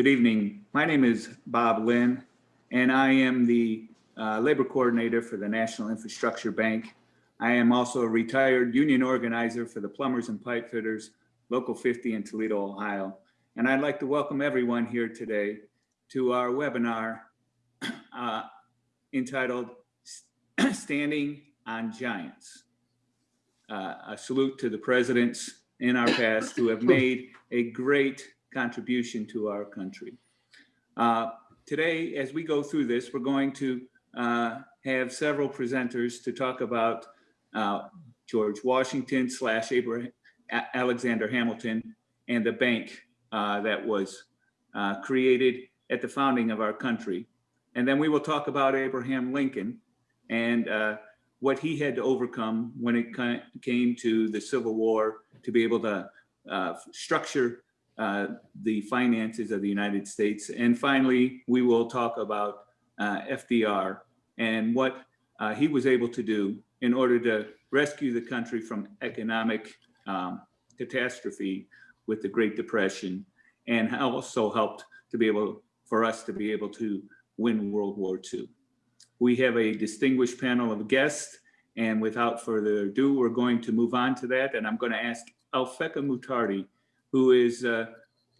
Good evening. My name is Bob Lynn, and I am the uh, labor coordinator for the National Infrastructure Bank. I am also a retired union organizer for the plumbers and pipe fitters, Local 50 in Toledo, Ohio. And I'd like to welcome everyone here today to our webinar uh, entitled Standing on Giants. Uh, a salute to the presidents in our past who have made a great contribution to our country. Uh, today, as we go through this, we're going to uh, have several presenters to talk about uh, George Washington slash Abraham, Alexander Hamilton and the bank uh, that was uh, created at the founding of our country. And then we will talk about Abraham Lincoln and uh, what he had to overcome when it came to the Civil War to be able to structure uh, the finances of the United States. And finally, we will talk about uh, FDR and what uh, he was able to do in order to rescue the country from economic um, catastrophe with the Great Depression and also helped to be able for us to be able to win World War II. We have a distinguished panel of guests and without further ado, we're going to move on to that. And I'm going to ask Alphecca Muttardy, who is uh,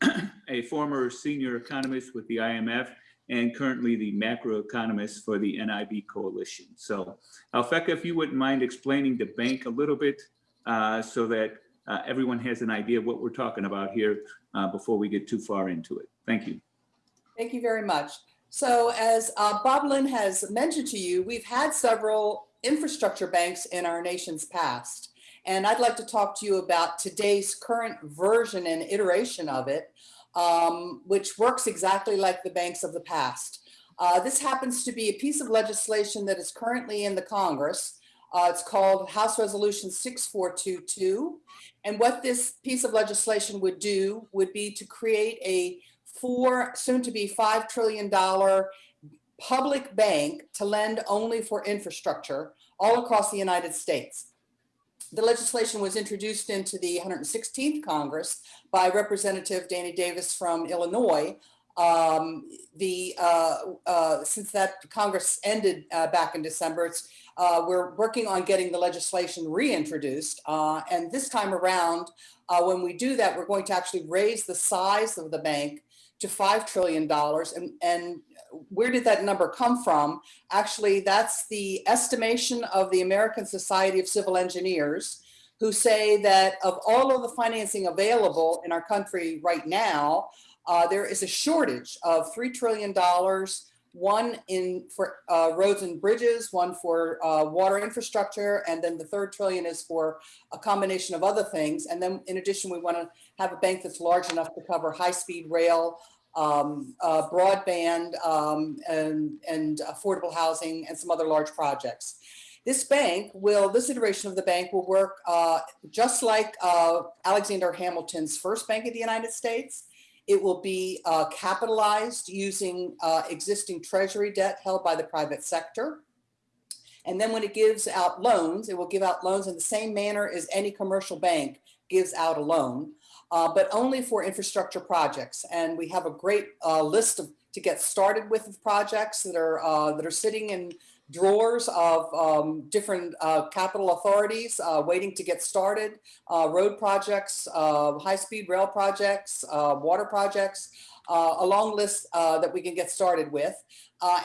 a former senior economist with the IMF and currently the macroeconomist for the NIB coalition. So Alphecca, if you wouldn't mind explaining the bank a little bit uh, so that uh, everyone has an idea of what we're talking about here uh, before we get too far into it. Thank you. Thank you very much. So as uh, Bob Lynn has mentioned to you, we've had several infrastructure banks in our nation's past. And I'd like to talk to you about today's current version and iteration of it, um, which works exactly like the banks of the past. Uh, this happens to be a piece of legislation that is currently in the Congress. Uh, it's called House Resolution 6422. And what this piece of legislation would do would be to create a four, soon to be $5 trillion public bank to lend only for infrastructure all across the United States. The legislation was introduced into the 116th Congress by Representative Danny Davis from Illinois. Um, the uh, uh, since that Congress ended uh, back in December, uh, we're working on getting the legislation reintroduced. Uh, and this time around, uh, when we do that, we're going to actually raise the size of the bank to $5 trillion. And, and where did that number come from? Actually, that's the estimation of the American Society of Civil Engineers, who say that of all of the financing available in our country right now, uh, there is a shortage of $3 trillion, one one in for uh, roads and bridges, one for uh, water infrastructure, and then the third trillion is for a combination of other things. And then in addition, we want to have a bank that's large enough to cover high-speed rail, um, uh, broadband um, and, and affordable housing and some other large projects. This bank will, this iteration of the bank will work uh, just like uh, Alexander Hamilton's first bank in the United States. It will be uh, capitalized using uh, existing treasury debt held by the private sector. And then when it gives out loans, it will give out loans in the same manner as any commercial bank gives out a loan uh, but only for infrastructure projects. And we have a great uh, list of to get started with projects that are uh, that are sitting in drawers of um, different uh, capital authorities uh, waiting to get started, uh, road projects, high-speed rail projects, water projects, a long list that we can get started with.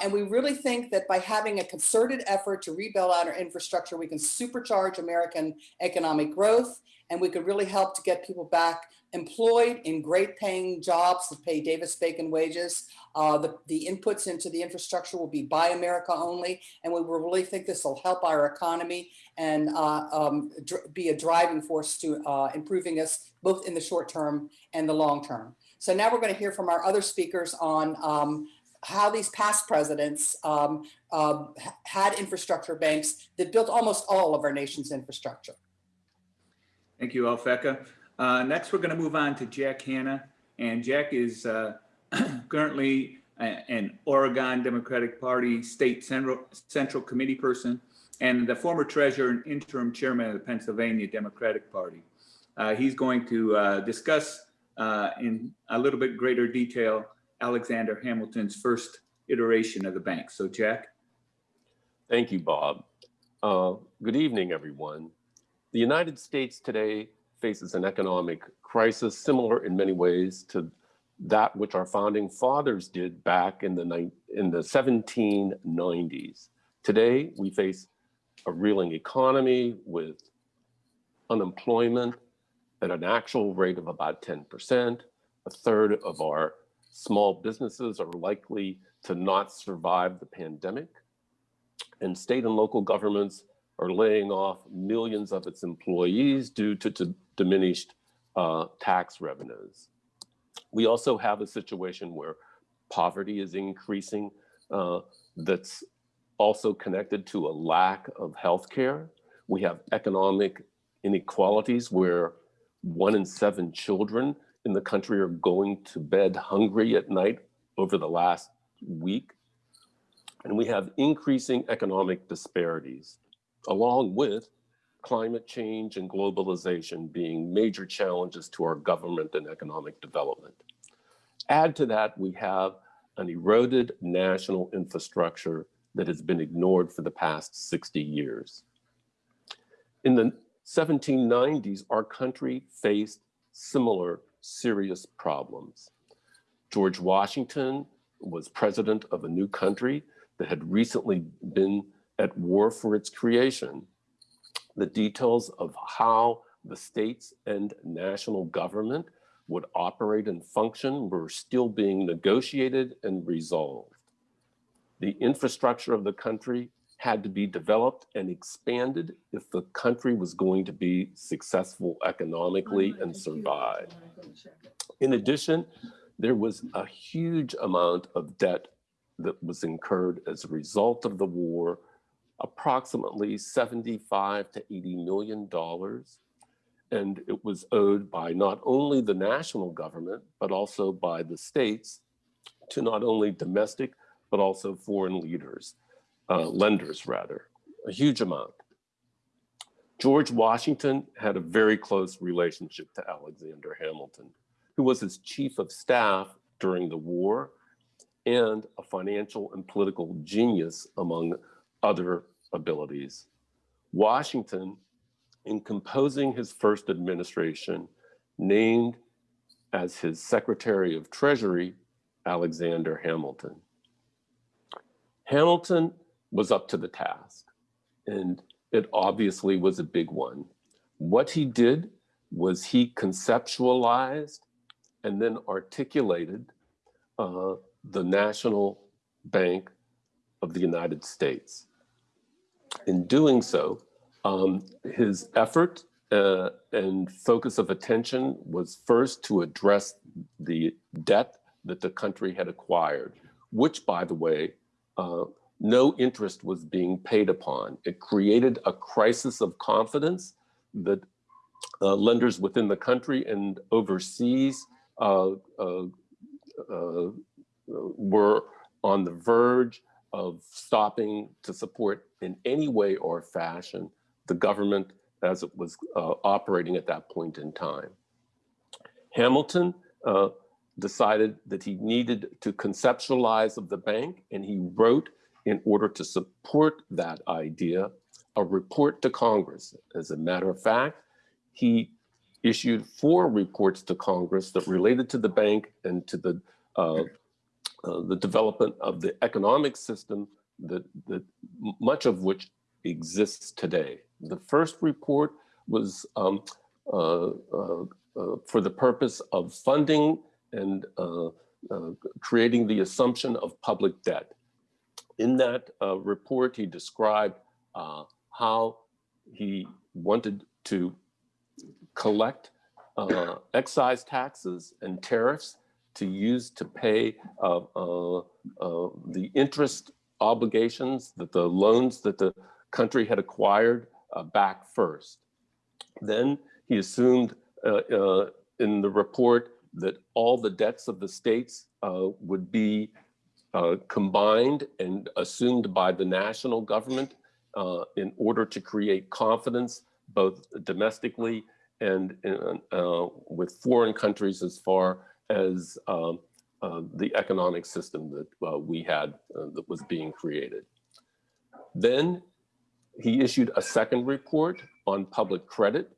and we really think that by having a concerted effort to rebuild out our infrastructure, we can supercharge American economic growth and we could really help to get people back employed in great paying jobs that pay Davis-Bacon wages. Uh, the, the inputs into the infrastructure will be Buy America only, and we really think this will help our economy and uh, um, be a driving force to uh, improving us both in the short term and the long term. So now we're going to hear from our other speakers on um, how these past presidents um, uh, had infrastructure banks that built almost all of our nation's infrastructure. Thank you, Alphecca. Uh, next, we're going to move on to Jack Hanna. And Jack is uh, currently an Oregon Democratic Party State Central, Central Committee person and the former treasurer and interim chairman of the Pennsylvania Democratic Party. Uh, he's going to uh, discuss uh, in a little bit greater detail Alexander Hamilton's first iteration of the bank. So Jack? Thank you, Bob. Uh, good evening, everyone. The United States today faces an economic crisis similar in many ways to that which our founding fathers did back in the, in the 1790s. Today, we face a reeling economy with unemployment at an actual rate of about 10%. A third of our small businesses are likely to not survive the pandemic. And state and local governments are laying off millions of its employees due to, to diminished uh, tax revenues. We also have a situation where poverty is increasing uh, that's also connected to a lack of health care. We have economic inequalities where one in seven children in the country are going to bed hungry at night over the last week. And we have increasing economic disparities, along with climate change and globalization being major challenges to our government and economic development. Add to that, we have an eroded national infrastructure that has been ignored for the past 60 years. In the 1790s, our country faced similar serious problems. George Washington was president of a new country that had recently been at war for its creation. The details of how the states and national government would operate and function were still being negotiated and resolved. The infrastructure of the country had to be developed and expanded if the country was going to be successful economically and survive. In addition, there was a huge amount of debt that was incurred as a result of the war, approximately 75 to 80 million dollars. And it was owed by not only the national government, but also by the states to not only domestic, but also foreign leaders, uh, lenders rather, a huge amount. George Washington had a very close relationship to Alexander Hamilton, who was his chief of staff during the war and a financial and political genius among other abilities. Washington, in composing his first administration, named as his Secretary of Treasury, Alexander Hamilton. Hamilton was up to the task, and it obviously was a big one. What he did was he conceptualized and then articulated uh, the National Bank of the United States. In doing so, um, his effort uh, and focus of attention was first to address the debt that the country had acquired, which, by the way, uh, no interest was being paid upon. It created a crisis of confidence that uh, lenders within the country and overseas uh, uh, uh, were on the verge of stopping to support in any way or fashion the government as it was uh, operating at that point in time. Hamilton uh, decided that he needed to conceptualize of the bank and he wrote in order to support that idea a report to Congress. As a matter of fact, he issued four reports to Congress that related to the bank and to the uh, uh, the development of the economic system that, that much of which exists today. The first report was um, uh, uh, uh for the purpose of funding and uh, creating the assumption of public debt. In that report, he described how he wanted to collect excise taxes and tariffs to use to pay uh, uh, uh, the interest obligations that the loans that the country had acquired uh, back first. Then he assumed uh, uh, in the report that all the debts of the states would be combined and assumed by the national government in order to create confidence both domestically and in, with foreign countries as far as um, uh, the economic system that uh, we had uh, that was being created. Then he issued a second report on public credit,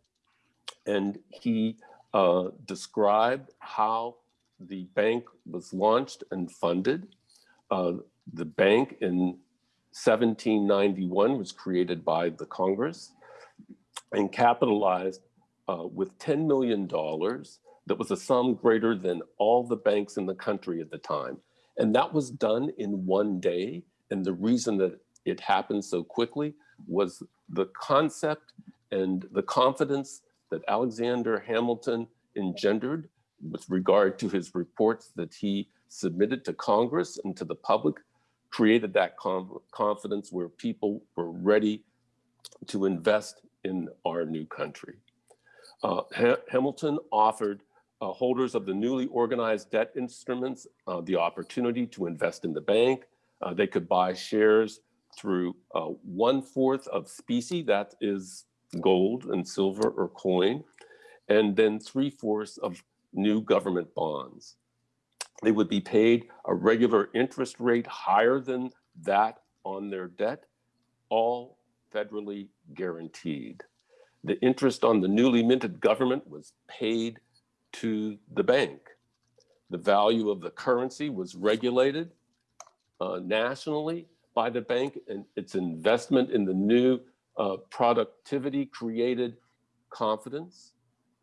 and he uh, described how the bank was launched and funded. Uh, the bank in 1791 was created by the Congress and capitalized uh, with $10 million that was a sum greater than all the banks in the country at the time. And that was done in one day. And the reason that it happened so quickly was the concept and the confidence that Alexander Hamilton engendered with regard to his reports that he submitted to Congress and to the public created that confidence where people were ready to invest in our new country. Uh, ha Hamilton offered uh, holders of the newly organized debt instruments uh, the opportunity to invest in the bank. Uh, they could buy shares through uh, one fourth of specie, that is gold and silver or coin, and then three fourths of new government bonds. They would be paid a regular interest rate higher than that on their debt, all federally guaranteed. The interest on the newly minted government was paid to the bank. The value of the currency was regulated uh, nationally by the bank and its investment in the new uh, productivity created confidence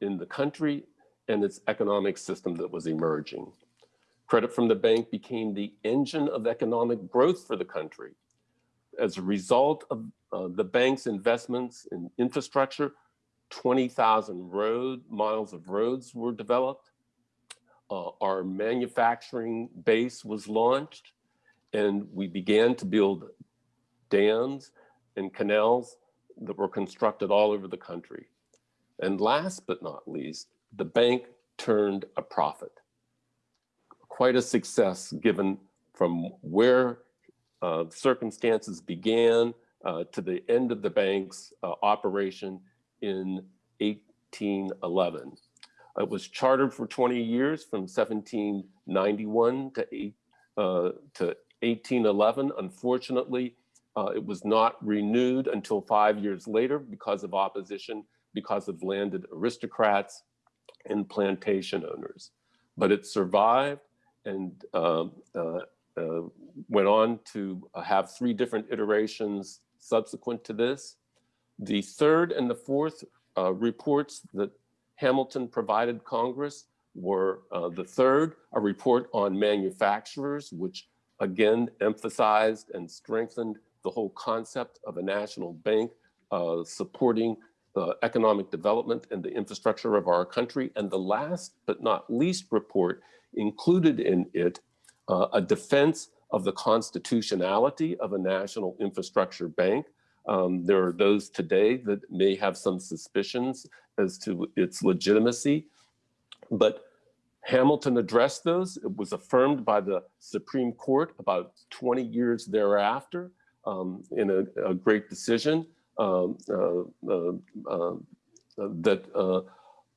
in the country and its economic system that was emerging. Credit from the bank became the engine of economic growth for the country. As a result of uh, the bank's investments in infrastructure, 20,000 road miles of roads were developed. Uh, our manufacturing base was launched and we began to build dams and canals that were constructed all over the country. And last but not least, the bank turned a profit. Quite a success given from where uh, circumstances began uh, to the end of the bank's uh, operation in 1811. It was chartered for 20 years from 1791 to, eight, uh, to 1811. Unfortunately, uh, it was not renewed until five years later because of opposition, because of landed aristocrats and plantation owners. But it survived and uh, uh, uh, went on to have three different iterations subsequent to this. The third and the fourth uh, reports that Hamilton provided Congress were uh, the third, a report on manufacturers, which again emphasized and strengthened the whole concept of a national bank uh, supporting the economic development and the infrastructure of our country. And the last but not least report included in it uh, a defense of the constitutionality of a national infrastructure bank. Um, there are those today that may have some suspicions as to its legitimacy, but Hamilton addressed those. It was affirmed by the Supreme Court about 20 years thereafter um, in a, a, great decision um, uh, uh, uh, that uh,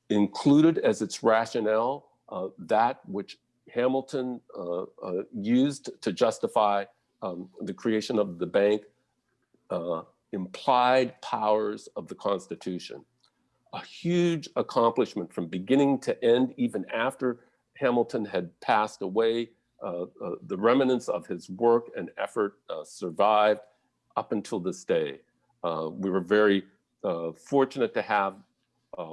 included as its rationale uh, that which Hamilton uh, used to justify um, the creation of the bank implied powers of the Constitution. A huge accomplishment from beginning to end, even after Hamilton had passed away uh, uh, the remnants of his work and effort uh, survived up until this day. we were very fortunate to have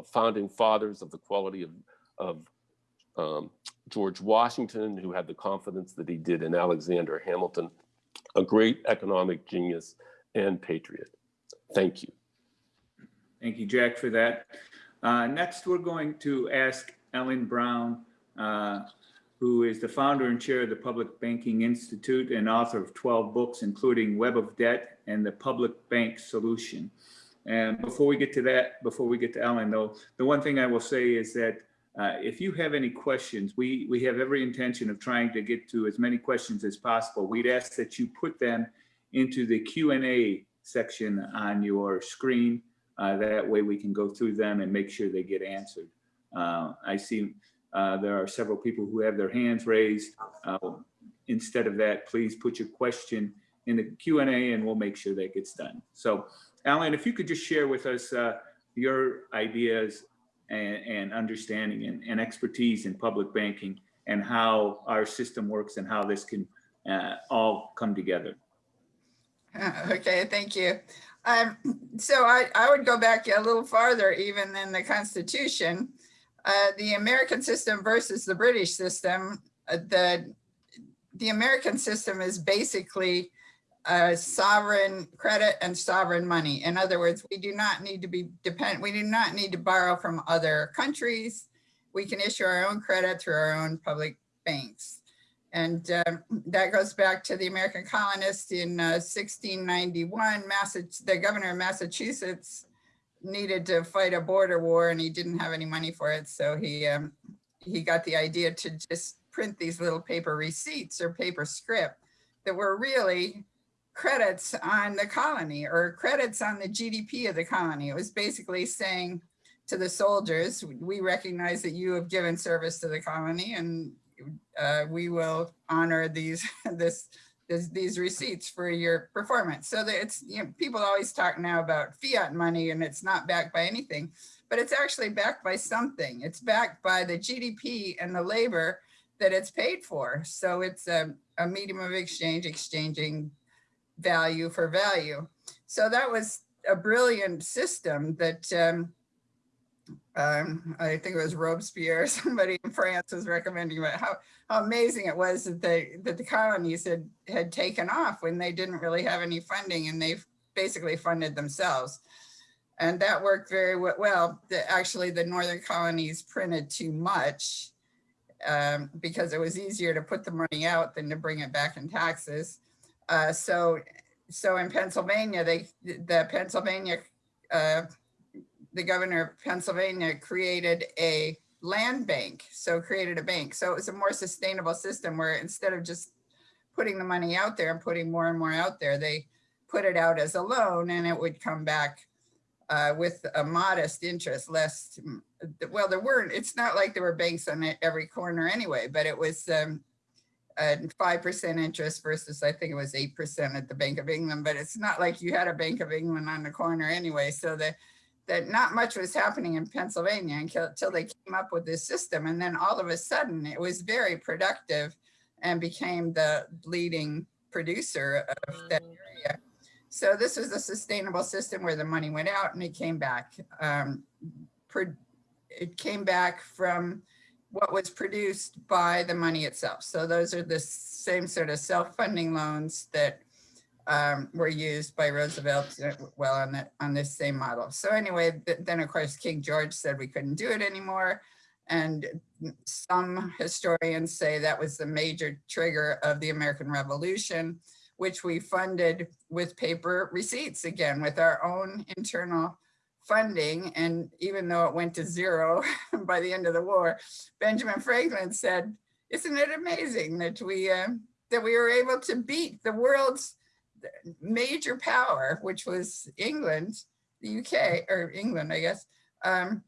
founding fathers of the quality of, of um, George Washington, who had the confidence that he did in Alexander Hamilton, a great economic genius and patriot. Thank you. Thank you, Jack, for that. Uh, next, we're going to ask Ellen Brown, uh, who is the founder and chair of the Public Banking Institute and author of 12 books, including Web of Debt and the Public Bank Solution. And before we get to that, before we get to Ellen, though, the one thing I will say is that uh, if you have any questions, we, we have every intention of trying to get to as many questions as possible. We'd ask that you put them into the Q&A section on your screen. Uh, that way we can go through them and make sure they get answered. Uh, I see Uh, There are several people who have their hands raised. Uh, Instead of that, please put your question in the Q and A and we'll make sure that gets done. So Alan, if you could just share with us uh, your ideas and, and understanding and, and expertise in public banking and how our system works and how this can uh, all come together. Okay, thank you. Um, so I, I would go back a little farther even than the Constitution. Uh, the American system versus the British system, uh, the, the American system is basically uh, sovereign credit and sovereign money. In other words, we do not need to be dependent, we do not need to borrow from other countries. We can issue our own credit through our own public banks. And um, that goes back to the American colonists in uh, 1691. Massa- the governor of Massachusetts needed to fight a border war and he didn't have any money for it. So he, um, he got the idea to just print these little paper receipts or paper script that were really credits on the colony or credits on the GDP of the colony. It was basically saying to the soldiers, we recognize that you have given service to the colony and uh, we will honor these this, this these receipts for your performance. So that it's you know people always talk now about fiat money and it's not backed by anything, but it's actually backed by something. It's backed by the GDP and the labor that it's paid for. So it's a, a medium of exchange, exchanging value for value. So that was a brilliant system that um, um, I think it was Robespierre, somebody in France was recommending about how, how amazing it was that they that the colonies had had taken off when they didn't really have any funding and they basically funded themselves. And that worked very well. The, actually, the northern colonies printed too much um, because it was easier to put the money out than to bring it back in taxes. Uh, so, so in Pennsylvania, they the Pennsylvania uh, the governor of Pennsylvania created a land bank. So created a bank. So it was a more sustainable system where instead of just putting the money out there and putting more and more out there, they put it out as a loan and it would come back uh, with a modest interest, less, well, there weren't, it's not like there were banks on every corner anyway, but it was um, a 5% interest versus I think it was 8% at the Bank of England, but it's not like you had a Bank of England on the corner anyway. So the, that not much was happening in Pennsylvania until, until they came up with this system. And then all of a sudden it was very productive and became the leading producer of that area. So this was a sustainable system where the money went out and it came back. Um, pro- it came back from what was produced by the money itself. So those are the same sort of self-funding loans that um, were used by Roosevelt, uh, well, on that, on this same model. So anyway, th- then of course, King George said we couldn't do it anymore. And some historians say that was the major trigger of the American Revolution, which we funded with paper receipts again, with our own internal funding. And even though it went to zero by the end of the war, Benjamin Franklin said, isn't it amazing that we, uh, that we were able to beat the world's major power, which was England, the UK, or England, I guess, um,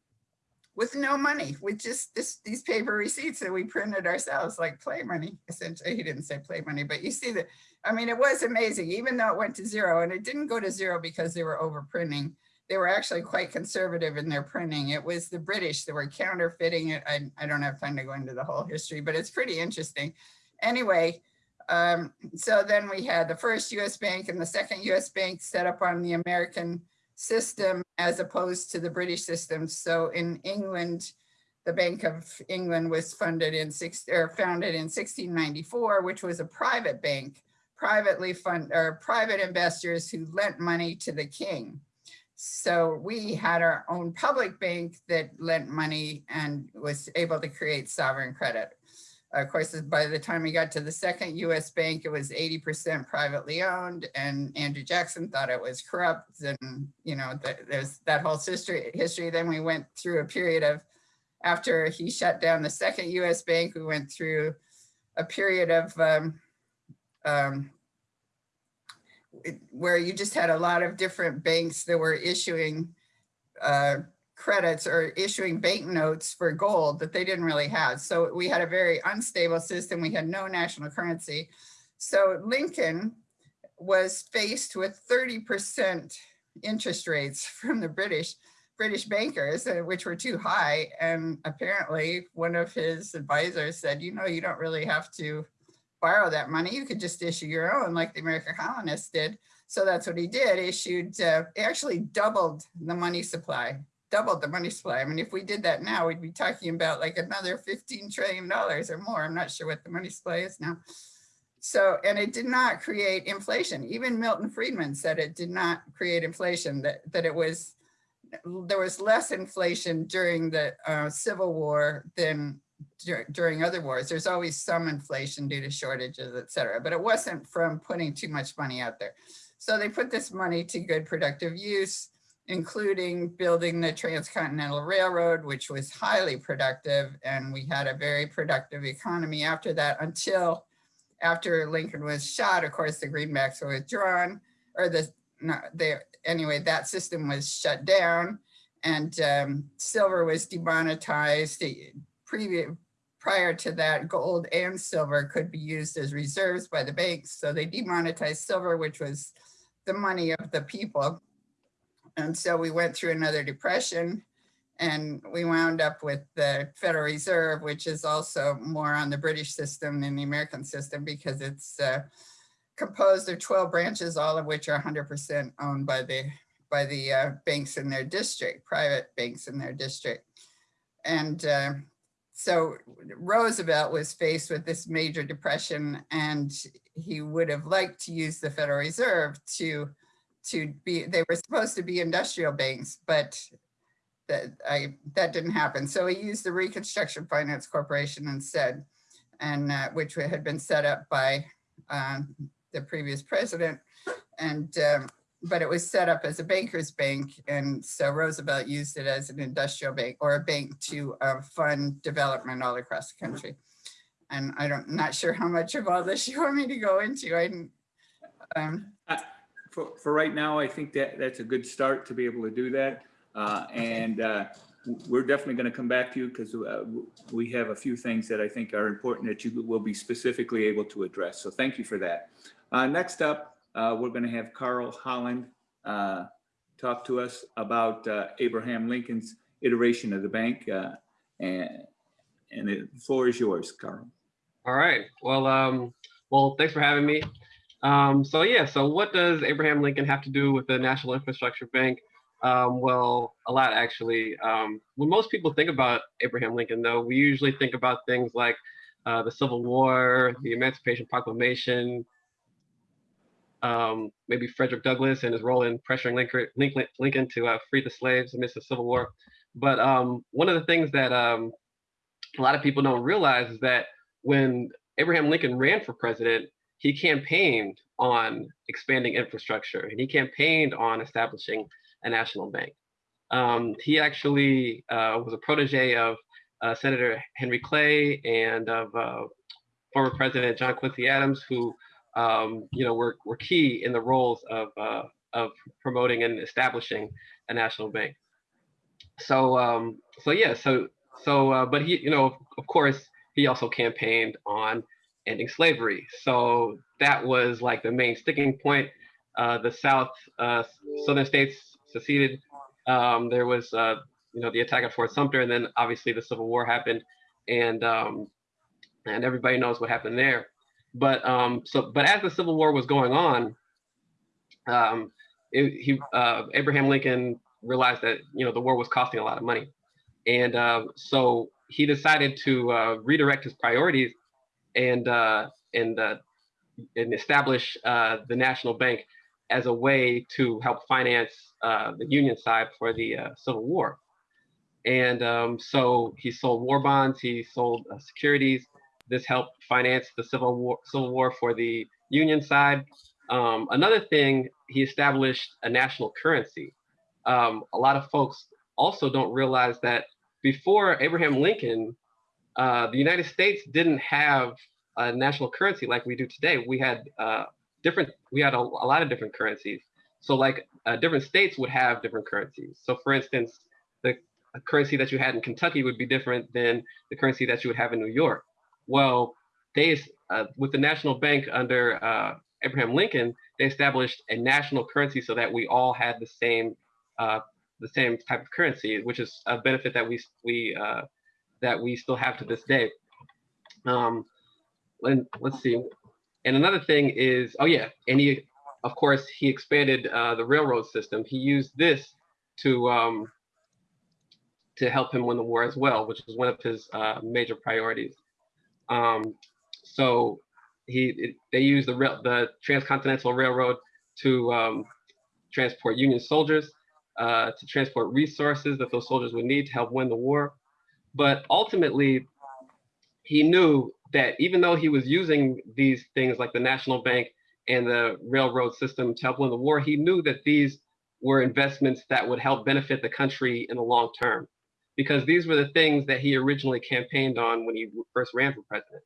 with no money, with just this, these paper receipts that we printed ourselves, like play money, essentially. He didn't say play money, but you see that, I mean, it was amazing, even though it went to zero, and it didn't go to zero because they were overprinting. They were actually quite conservative in their printing. It was the British that were counterfeiting it. I, I don't have time to go into the whole history, but it's pretty interesting. Anyway, um, so then we had the first US bank and the second US bank set up on the American system as opposed to the British system. So in England, the Bank of England was funded in six or founded in 1694, which was a private bank, privately fund or private investors who lent money to the king. So we had our own public bank that lent money and was able to create sovereign credit. Of course, by the time we got to the second US bank, it was 80% privately owned and Andrew Jackson thought it was corrupt. And, you know, th- there's that whole history, history. Then we went through a period of, after he shut down the second US bank, we went through a period of um, um, where you just had a lot of different banks that were issuing uh, credits or issuing banknotes for gold that they didn't really have. So we had a very unstable system. We had no national currency. So Lincoln was faced with 30% interest rates from the British British bankers, uh, which were too high. And apparently one of his advisors said, you know, you don't really have to borrow that money. You could just issue your own like the American colonists did. So that's what he did, issued, uh, actually doubled the money supply, doubled the money supply. I mean, if we did that now, we'd be talking about like another $15 trillion or more. I'm not sure what the money supply is now. So, and it did not create inflation. Even Milton Friedman said it did not create inflation, that, that it was, there was less inflation during the uh, Civil War than dur- during other wars. There's always some inflation due to shortages, et cetera, but it wasn't from putting too much money out there. So they put this money to good productive use, including building the Transcontinental Railroad, which was highly productive. And we had a very productive economy after that until after Lincoln was shot, of course, the greenbacks were withdrawn or the, no, they, anyway, that system was shut down and um, silver was demonetized. Prior to that, gold and silver could be used as reserves by the banks. So they demonetized silver, which was the money of the people. And so we went through another depression and we wound up with the Federal Reserve, which is also more on the British system than the American system because it's uh, composed of 12 branches, all of which are 100% owned by the by the uh, banks in their district, private banks in their district. And uh, so Roosevelt was faced with this major depression and he would have liked to use the Federal Reserve to, to be, they were supposed to be industrial banks, but that I, that didn't happen. So he used the Reconstruction Finance Corporation instead, and uh, which had been set up by uh, the previous president. And um, but it was set up as a banker's bank. And so Roosevelt used it as an industrial bank or a bank to uh, fund development all across the country. And I don't, not sure how much of all this you want me to go into. I um, For, for right now, I think that that's a good start to be able to do that. Uh, and, uh, we're definitely going to come back to you because, uh, we have a few things that I think are important that you will be specifically able to address. So thank you for that. Uh, next up, uh, we're going to have Carl Holland, uh, talk to us about, uh, Abraham Lincoln's iteration of the bank. Uh, and, and the floor is yours, Carl. All right. Well, um, well, thanks for having me. Um, so yeah, so what does Abraham Lincoln have to do with the National Infrastructure Bank? Um, well, a lot actually. Um, when most people think about Abraham Lincoln, though, we usually think about things like uh, the Civil War, the Emancipation Proclamation, um, maybe Frederick Douglass and his role in pressuring Lincoln, Lincoln, Lincoln to uh, free the slaves amidst the Civil War. But um, one of the things that um, a lot of people don't realize is that when Abraham Lincoln ran for president, he campaigned on expanding infrastructure and he campaigned on establishing a national bank. Um, he actually uh, was a protege of uh, Senator Henry Clay and of uh, former President John Quincy Adams, who um, you know were, were key in the roles of uh, of promoting and establishing a national bank. So um, so yeah, so so uh, but he you know of course he also campaigned on ending slavery. So that was like the main sticking point. Uh, the South, uh, Southern states seceded. Um, there was, uh, you know, the attack at Fort Sumter, and then obviously the Civil War happened, and um, and everybody knows what happened there. But um, so, but as the Civil War was going on, um, it, he uh, Abraham Lincoln realized that you know the war was costing a lot of money, and uh, so he decided to uh, redirect his priorities and uh, and uh, and establish uh, the national bank as a way to help finance uh, the Union side for the uh, Civil War. And um, so he sold war bonds, he sold uh, securities. This helped finance the Civil War, Civil War for the Union side. Um, another thing, he established a national currency. Um, a lot of folks also don't realize that before Abraham Lincoln, uh, the United States didn't have a national currency like we do today. We had uh, different, we had a, a, lot of different currencies. So like uh, different states would have different currencies. So for instance, the currency that you had in Kentucky would be different than the currency that you would have in New York. Well, they, uh, with the national bank under uh, Abraham Lincoln, they established a national currency so that we all had the same, uh, the same type of currency, which is a benefit that we we that we still have to this day. Um, and let's see. And another thing is, oh yeah, and he, of course, he expanded uh, the railroad system. He used this to um, to help him win the war as well, which was one of his uh, major priorities. Um, so he it, they used the rail, the transcontinental railroad to um, transport Union soldiers, uh, to transport resources that those soldiers would need to help win the war. But ultimately, he knew that even though he was using these things like the national bank and the railroad system to help win the war, he knew that these were investments that would help benefit the country in the long term because these were the things that he originally campaigned on when he first ran for president.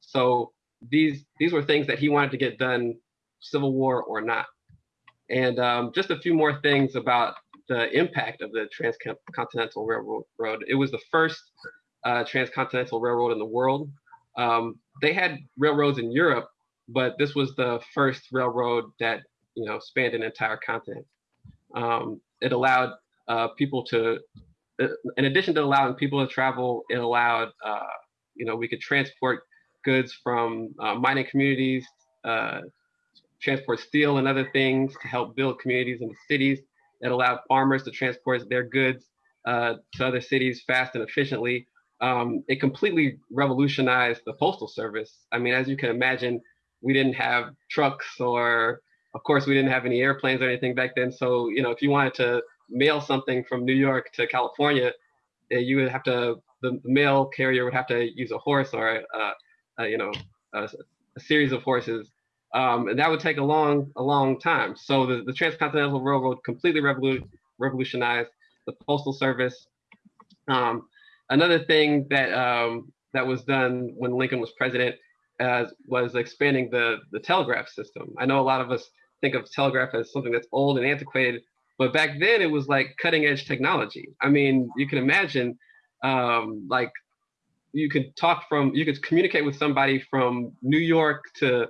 So these these were things that he wanted to get done, Civil War or not. And um, just a few more things about the impact of the Transcontinental Railroad. It was the first uh, transcontinental railroad in the world. Um, they had railroads in Europe, but this was the first railroad that you know spanned an entire continent. Um, it allowed uh, people to, uh, in addition to allowing people to travel, it allowed uh, you know we could transport goods from uh, mining communities, uh, transport steel and other things to help build communities the cities. It allowed farmers to transport their goods uh, to other cities fast and efficiently. Um, it completely revolutionized the postal service. I mean, as you can imagine, we didn't have trucks or, of course, we didn't have any airplanes or anything back then. So, you know, if you wanted to mail something from New York to California, eh, you would have to, the mail carrier would have to use a horse or a, a you know, a, a, series of horses. Um, and that would take a long, a long time. So the, the Transcontinental Railroad completely revolu revolutionized the postal service. Um, another thing that um, that was done when Lincoln was president was expanding the the telegraph system. I know a lot of us think of telegraph as something that's old and antiquated, but back then it was like cutting edge technology. I mean, you can imagine um, like you could talk from you could communicate with somebody from New York to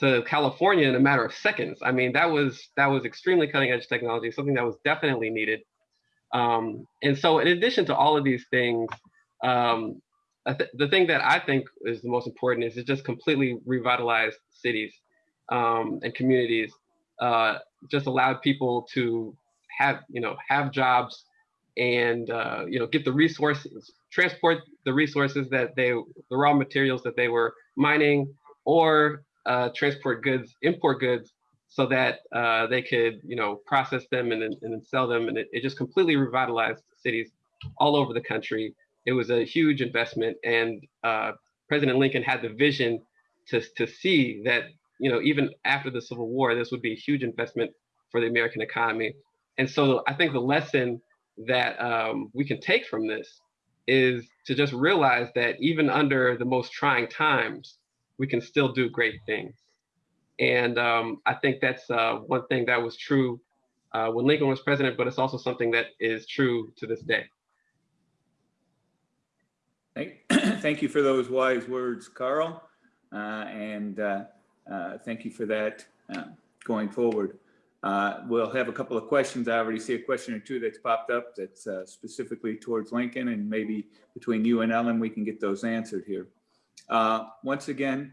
to California in a matter of seconds. I mean, that was that was extremely cutting edge technology, something that was definitely needed. Um, and so, in addition to all of these things, um, th the thing that I think is the most important is it just completely revitalized cities um, and communities. Uh, just allowed people to have you know have jobs and uh, you know get the resources, transport the resources that they the raw materials that they were mining, or uh, transport goods, import goods so that uh, they could, you know, process them and, and then sell them. And it, it, just completely revitalized cities all over the country. It was a huge investment. And uh, President Lincoln had the vision to, to see that, you know, even after the Civil War, this would be a huge investment for the American economy. And so I think the lesson that um, we can take from this is to just realize that even under the most trying times, we can still do great things. And um, I think that's uh, one thing that was true uh, when Lincoln was president, but it's also something that is true to this day. Thank, thank you for those wise words, Carl. Uh, and uh, uh, thank you for that uh, going forward. we'll have a couple of questions. I already see a question or two that's popped up that's specifically towards Lincoln and maybe between you and Ellen, we can get those answered here. Once again,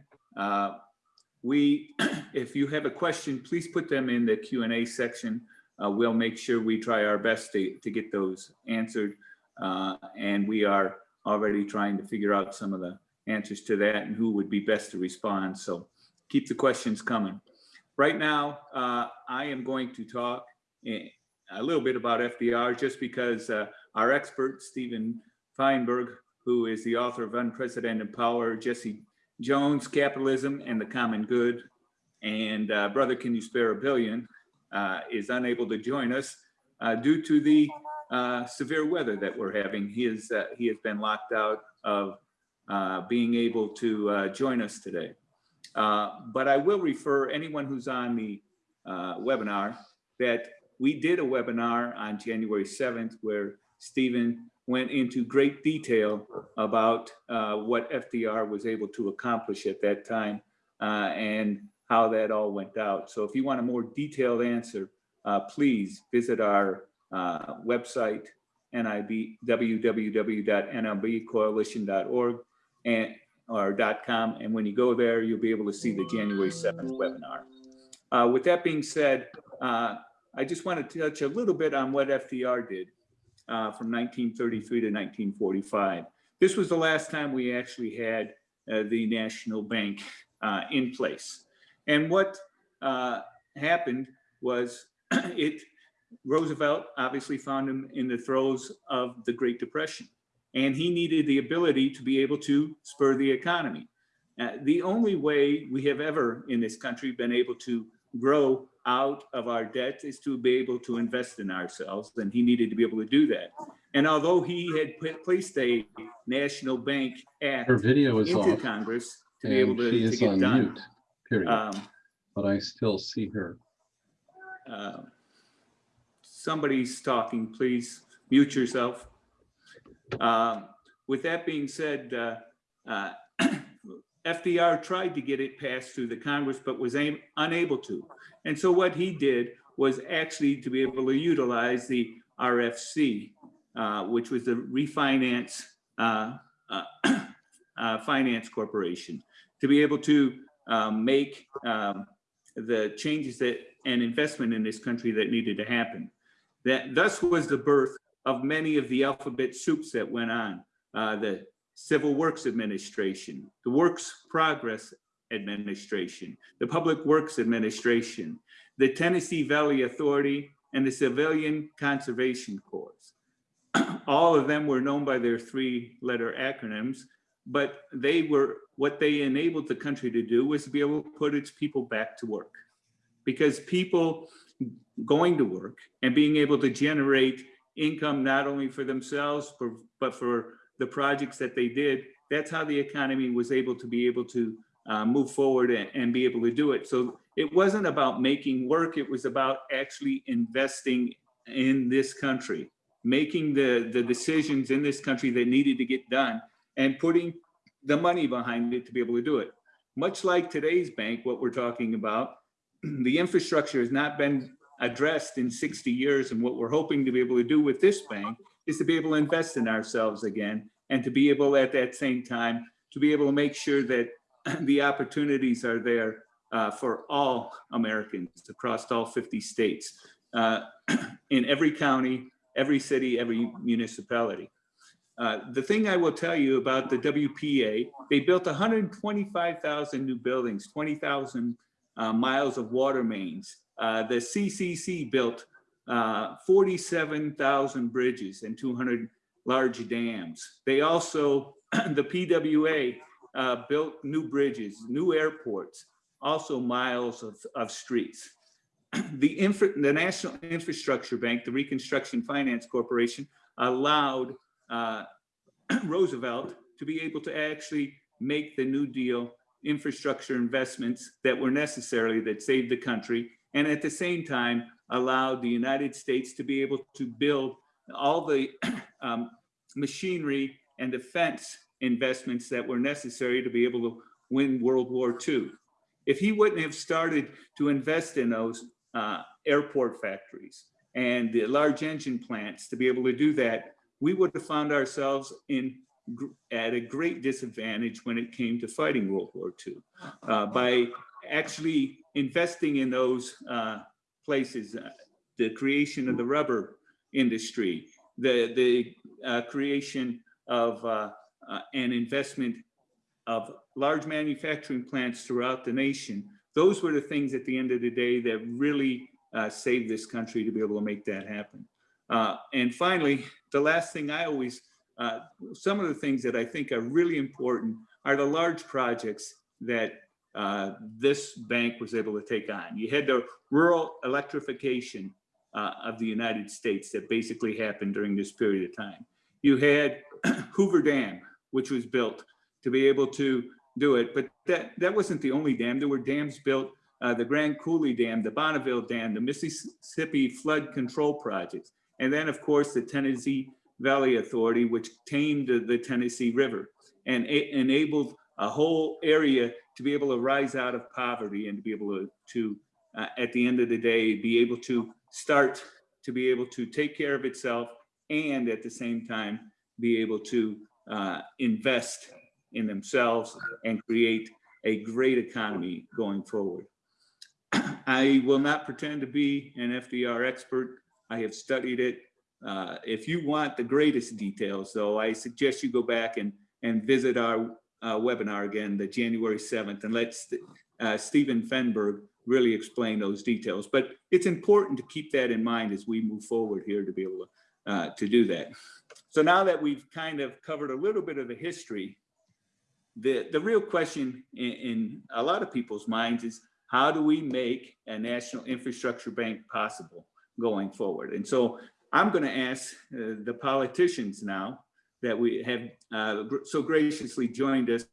we, if you have a question, please put them in the Q and A section. Uh, we'll make sure we try our best to, to get those answered. Uh, and we are already trying to figure out some of the answers to that and who would be best to respond. So keep the questions coming. Right now, uh, I am going to talk a little bit about FDR just because uh, our expert, Steven Fenberg, who is the author of Unprecedented Power, Jesse Jones, Capitalism and the Common Good, and uh, Brother Can You Spare a Billion uh, is unable to join us uh, due to the uh, severe weather that we're having. He, is, uh, he has been locked out of uh, being able to join us today. but I will refer anyone who's on the webinar that we did a webinar on January 7th where Steven went into great detail about uh, what FDR was able to accomplish at that time uh, and how that all went out. So if you want a more detailed answer, uh, please visit our uh, website, NIB, and or .com. And when you go there, you'll be able to see the January 7th webinar. Uh, with that being said, uh, I just want to touch a little bit on what FDR did uh, from 1933 to 1945. This was the last time we actually had uh, the national bank uh, in place. And what uh, happened was it Roosevelt obviously found him in the throes of the Great Depression, and he needed the ability to be able to spur the economy. Uh, the only way we have ever in this country been able to grow out of our debt is to be able to invest in ourselves, and he needed to be able to do that. And although he had put, placed a national bank act Her video is into off Congress to be able to, she to get on done. mute, period. Um, But I still see her. uh, Somebody's talking, please mute yourself. Uh, With that being said, uh, uh, FDR tried to get it passed through the Congress, but was aim- unable to. And so what he did was actually to be able to utilize the RFC, uh, which was the refinance uh, uh, uh, Finance Corporation, to be able to um, make um, the changes that and investment in this country that needed to happen. That thus was the birth of many of the alphabet soups that went on. Uh, the Civil Works Administration, the Works Progress Administration, the Public Works Administration, the Tennessee Valley Authority, and the Civilian Conservation Corps. All of them were known by their three-letter acronyms, but they were, what they enabled the country to do was to be able to put its people back to work. Because people going to work and being able to generate income not only for themselves, but for the projects that they did, that's how the economy was able to be able to uh, move forward and, and be able to do it. So it wasn't about making work, it was about actually investing in this country, making the, the decisions in this country that needed to get done and putting the money behind it to be able to do it. Much like today's bank, what we're talking about, the infrastructure has not been addressed in 60 years. And what we're hoping to be able to do with this bank is to be able to invest in ourselves again and to be able at that same time to be able to make sure that the opportunities are there uh, for all Americans across all 50 states, uh, in every county, every city, every municipality. Uh, the thing I will tell you about the WPA, they built 125,000 new buildings, 20,000 uh, miles of water mains. Uh, the CCC built uh, 47,000 bridges and 200 large dams. They also, the PWA uh, built new bridges, new airports, also miles of, of streets. The, infra, the National Infrastructure Bank, the Reconstruction Finance Corporation, allowed uh, Roosevelt to be able to actually make the New Deal infrastructure investments that were necessary that saved the country, and at the same time allowed the United States to be able to build all the um, machinery and defense investments that were necessary to be able to win World War II. If he wouldn't have started to invest in those uh, airport factories and the large engine plants to be able to do that, we would have found ourselves in at a great disadvantage when it came to fighting World War II. Uh, by actually investing in those uh, places, uh, the creation of the rubber industry, the, the uh, creation of uh, uh, an investment of large manufacturing plants throughout the nation. Those were the things at the end of the day that really uh, saved this country to be able to make that happen. And finally, the last thing I always, some of the things that I think are really important are the large projects that uh, this bank was able to take on. You had the rural electrification uh, of the United States that basically happened during this period of time. You had Hoover Dam, which was built to be able to do it, but that, that wasn't the only dam. There were dams built, uh, the Grand Coulee Dam, the Bonneville Dam, the Mississippi Flood Control Projects, and then of course the Tennessee Valley Authority, which tamed the- Tennessee River and enabled a whole area to be able to rise out of poverty and to be able to, to uh, at the end of the day, be able to start to be able to take care of itself and at the same time, be able to uh, invest in themselves and create a great economy going forward. I will not pretend to be an FDR expert. I have studied it. Uh, If you want the greatest details, though, I suggest you go back and, and visit our webinar again, the January 7th, and let uh, Steven Fenberg really explain those details. But it's important to keep that in mind as we move forward here to be able to, uh, to do that. So now that we've kind of covered a little bit of the history, the, the real question in, in a lot of people's minds is how do we make a national infrastructure bank possible going forward? And so I'm going to ask uh, the politicians now that we have uh, so graciously joined us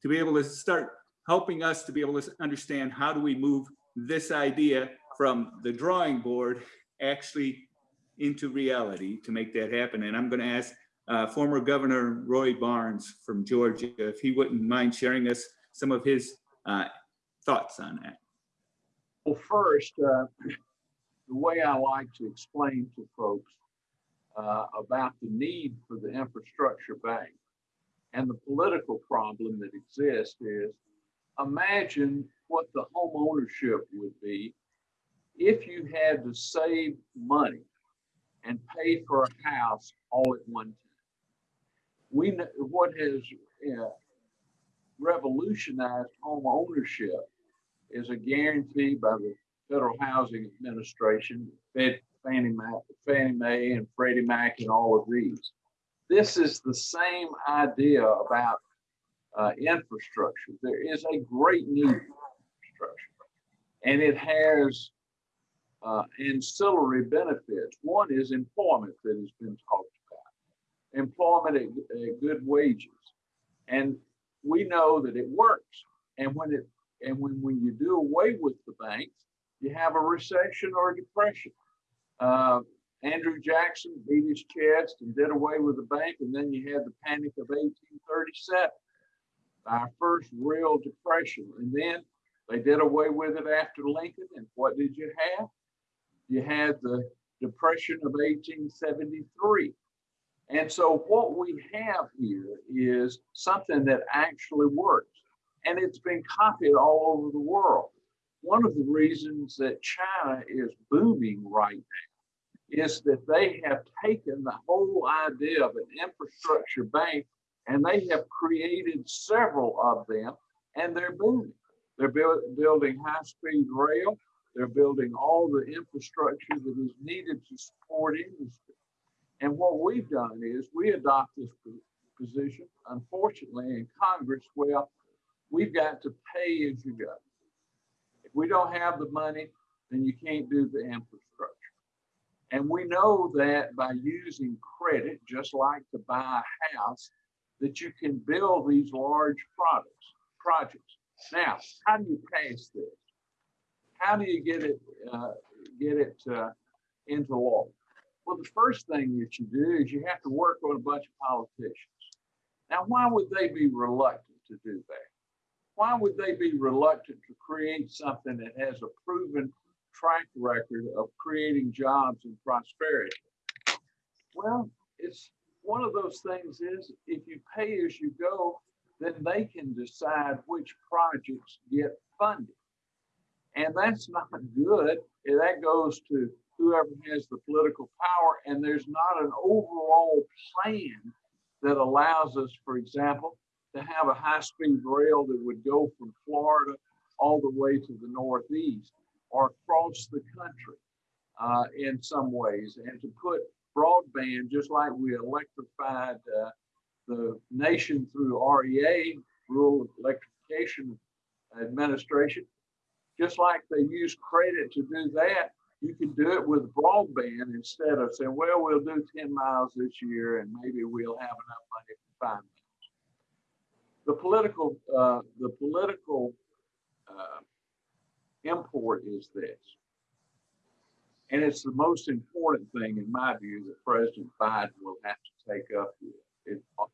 to be able to start helping us to be able to understand how do we move this idea from the drawing board actually into reality to make that happen. And I'm going to ask uh, former Governor Roy Barnes from Georgia if he wouldn't mind sharing us some of his uh, thoughts on that. Well, first, uh, the way I like to explain to folks uh, about the need for the infrastructure bank and the political problem that exists is imagine what the home ownership would be if you had to save money and pay for a house all at one time. We know what has uh, revolutionized home ownership is a guarantee by the Federal Housing Administration, Fed, Fannie Mae, Fannie Mae and Freddie Mac and all of these. This is the same idea about uh, infrastructure. There is a great need for infrastructure. And it has uh, ancillary benefits. One is employment that has been talked about. Employment at, at good wages. And we know that it works. And when it and when, when you do away with the banks, you have a recession or a depression. Uh, Andrew Jackson beat his chest and did away with the bank, and then you had the panic of 1837, our first real depression. And then they did away with it after Lincoln, and what did you have? You had the depression of 1873. And so what we have here is something that actually works and it's been copied all over the world. One of the reasons that China is booming right now is that they have taken the whole idea of an infrastructure bank and they have created several of them and they're booming. They're build, building high speed rail. They're building all the infrastructure that is needed to support industry. And what we've done is we adopt this position, unfortunately, in Congress. Well, we've got to pay as you go. We don't have the money, then you can't do the infrastructure. And we know that by using credit, just like to buy a house, that you can build these large products, projects. Now, how do you pass this? How do you get it uh, get it uh, into law? Well, the first thing that you do is you have to work on a bunch of politicians. Now, why would they be reluctant to do that? Why would they be reluctant to create something that has a proven track record of creating jobs and prosperity? Well, it's one of those things is if you pay as you go, then they can decide which projects get funded. And that's not good. That goes to whoever has the political power, and there's not an overall plan that allows us, for example, to have a high-speed rail that would go from Florida all the way to the Northeast or across the country uh, in some ways, and to put broadband, just like we electrified uh, the nation through REA, Rural Electrification Administration, just like they use credit to do that, you can do it with broadband instead of saying, well, we'll do 10 miles this year and maybe we'll have enough money for five the political uh, the political uh, import is this And it's the most important thing, in my view, that President Biden will have to take up. It, uh,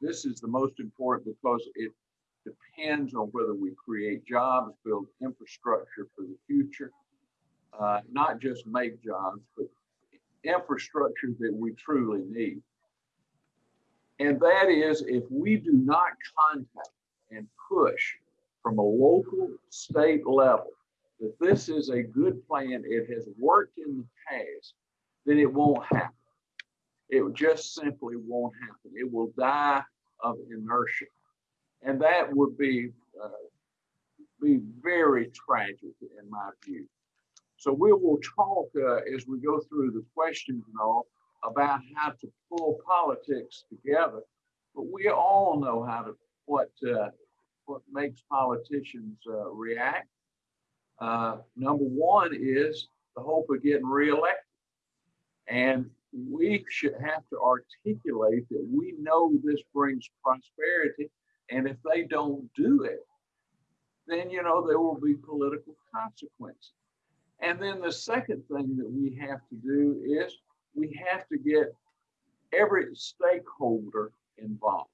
this is the most important because it depends on whether we create jobs, build infrastructure for the future, uh, not just make jobs, but infrastructure that we truly need. And that is if we do not contact and push from a local, state level that this is a good plan, it has worked in the past, then it won't happen. It just simply won't happen. It will die of inertia. And that would be, uh, be very tragic in my view. So we will talk uh, as we go through the questions and all about how to pull politics together. But we all know how to what uh, what makes politicians uh, react. Uh, number one is the hope of getting reelected, and we should have to articulate that we know this brings prosperity, and if they don't do it, then you know there will be political consequences. And then the second thing that we have to do is we have to get every stakeholder involved.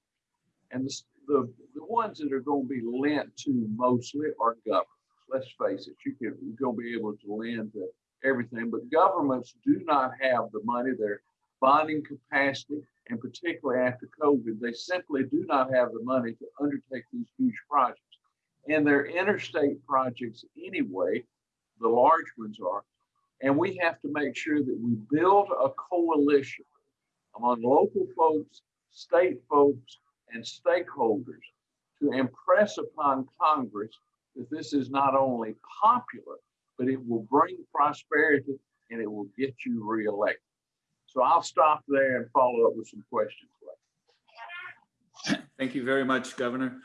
And the, the, the ones that are going to be lent to mostly are governments. Let's face it, you can, you're going to be able to lend to everything, but governments do not have the money, their bonding capacity, and particularly after COVID, they simply do not have the money to undertake these huge projects. And they're interstate projects anyway, the large ones are. And we have to make sure that we build a coalition among local folks, state folks, and stakeholders to impress upon Congress that this is not only popular, but it will bring prosperity and it will get you reelected. So I'll stop there and follow up with some questions. Thank you very much, Governor.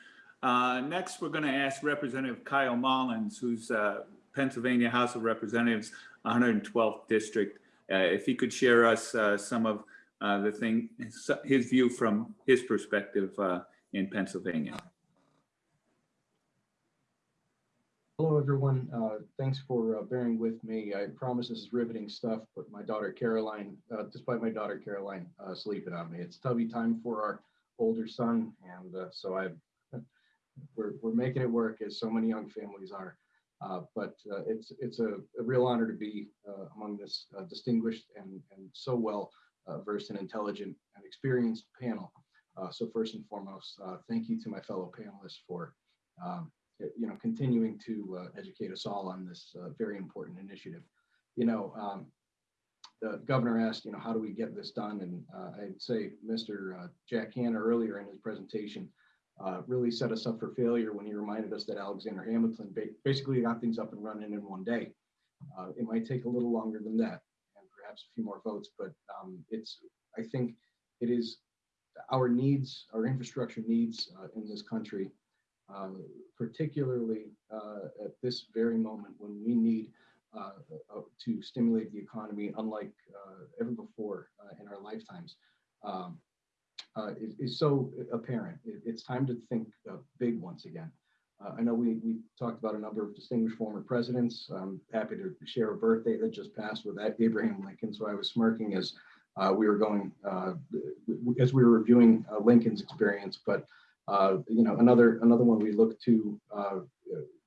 Uh, Next, we're going to ask Representative Kyle Mullins, who's uh, Pennsylvania House of Representatives, 112th District, uh, if he could share us uh, some of uh, the thing, his- view from his perspective in Pennsylvania. Hello, everyone. Uh, Thanks for uh, bearing with me. I promise this is riveting stuff, but my daughter Caroline, uh, despite my daughter Caroline sleeping on me, it's tubby time for our older son. And so I, we're, we're making it work as so many young families are. Uh, But uh, it's, it's a a real honor to be uh, among this distinguished and, and so well versed and intelligent and experienced panel. So first and foremost, thank you to my fellow panelists for um, you know, continuing to uh, educate us all on this uh, very important initiative. You know, um, the governor asked, you know, how do we get this done? And uh, I'd say Mr. Jack Hanna earlier in his presentation uh, really set us up for failure when he reminded us that Alexander Hamilton ba- basically got things up and running in one day. Uh, It might take a little longer than that and perhaps a few more votes, but um, it's, I think it is our needs, our infrastructure needs uh, in this country uh, particularly uh, at this very moment when we need uh, to stimulate the economy unlike ever before in our lifetimes, um, uh, is, is so apparent. It- it's time to think uh, big once again. Uh, I know we, we talked about a number of distinguished former presidents. I'm happy to share a birthday that just passed with Abraham Lincoln. So I was smirking as uh, we were going, uh, as we were reviewing uh, Lincoln's experience. But you know, another another one we look to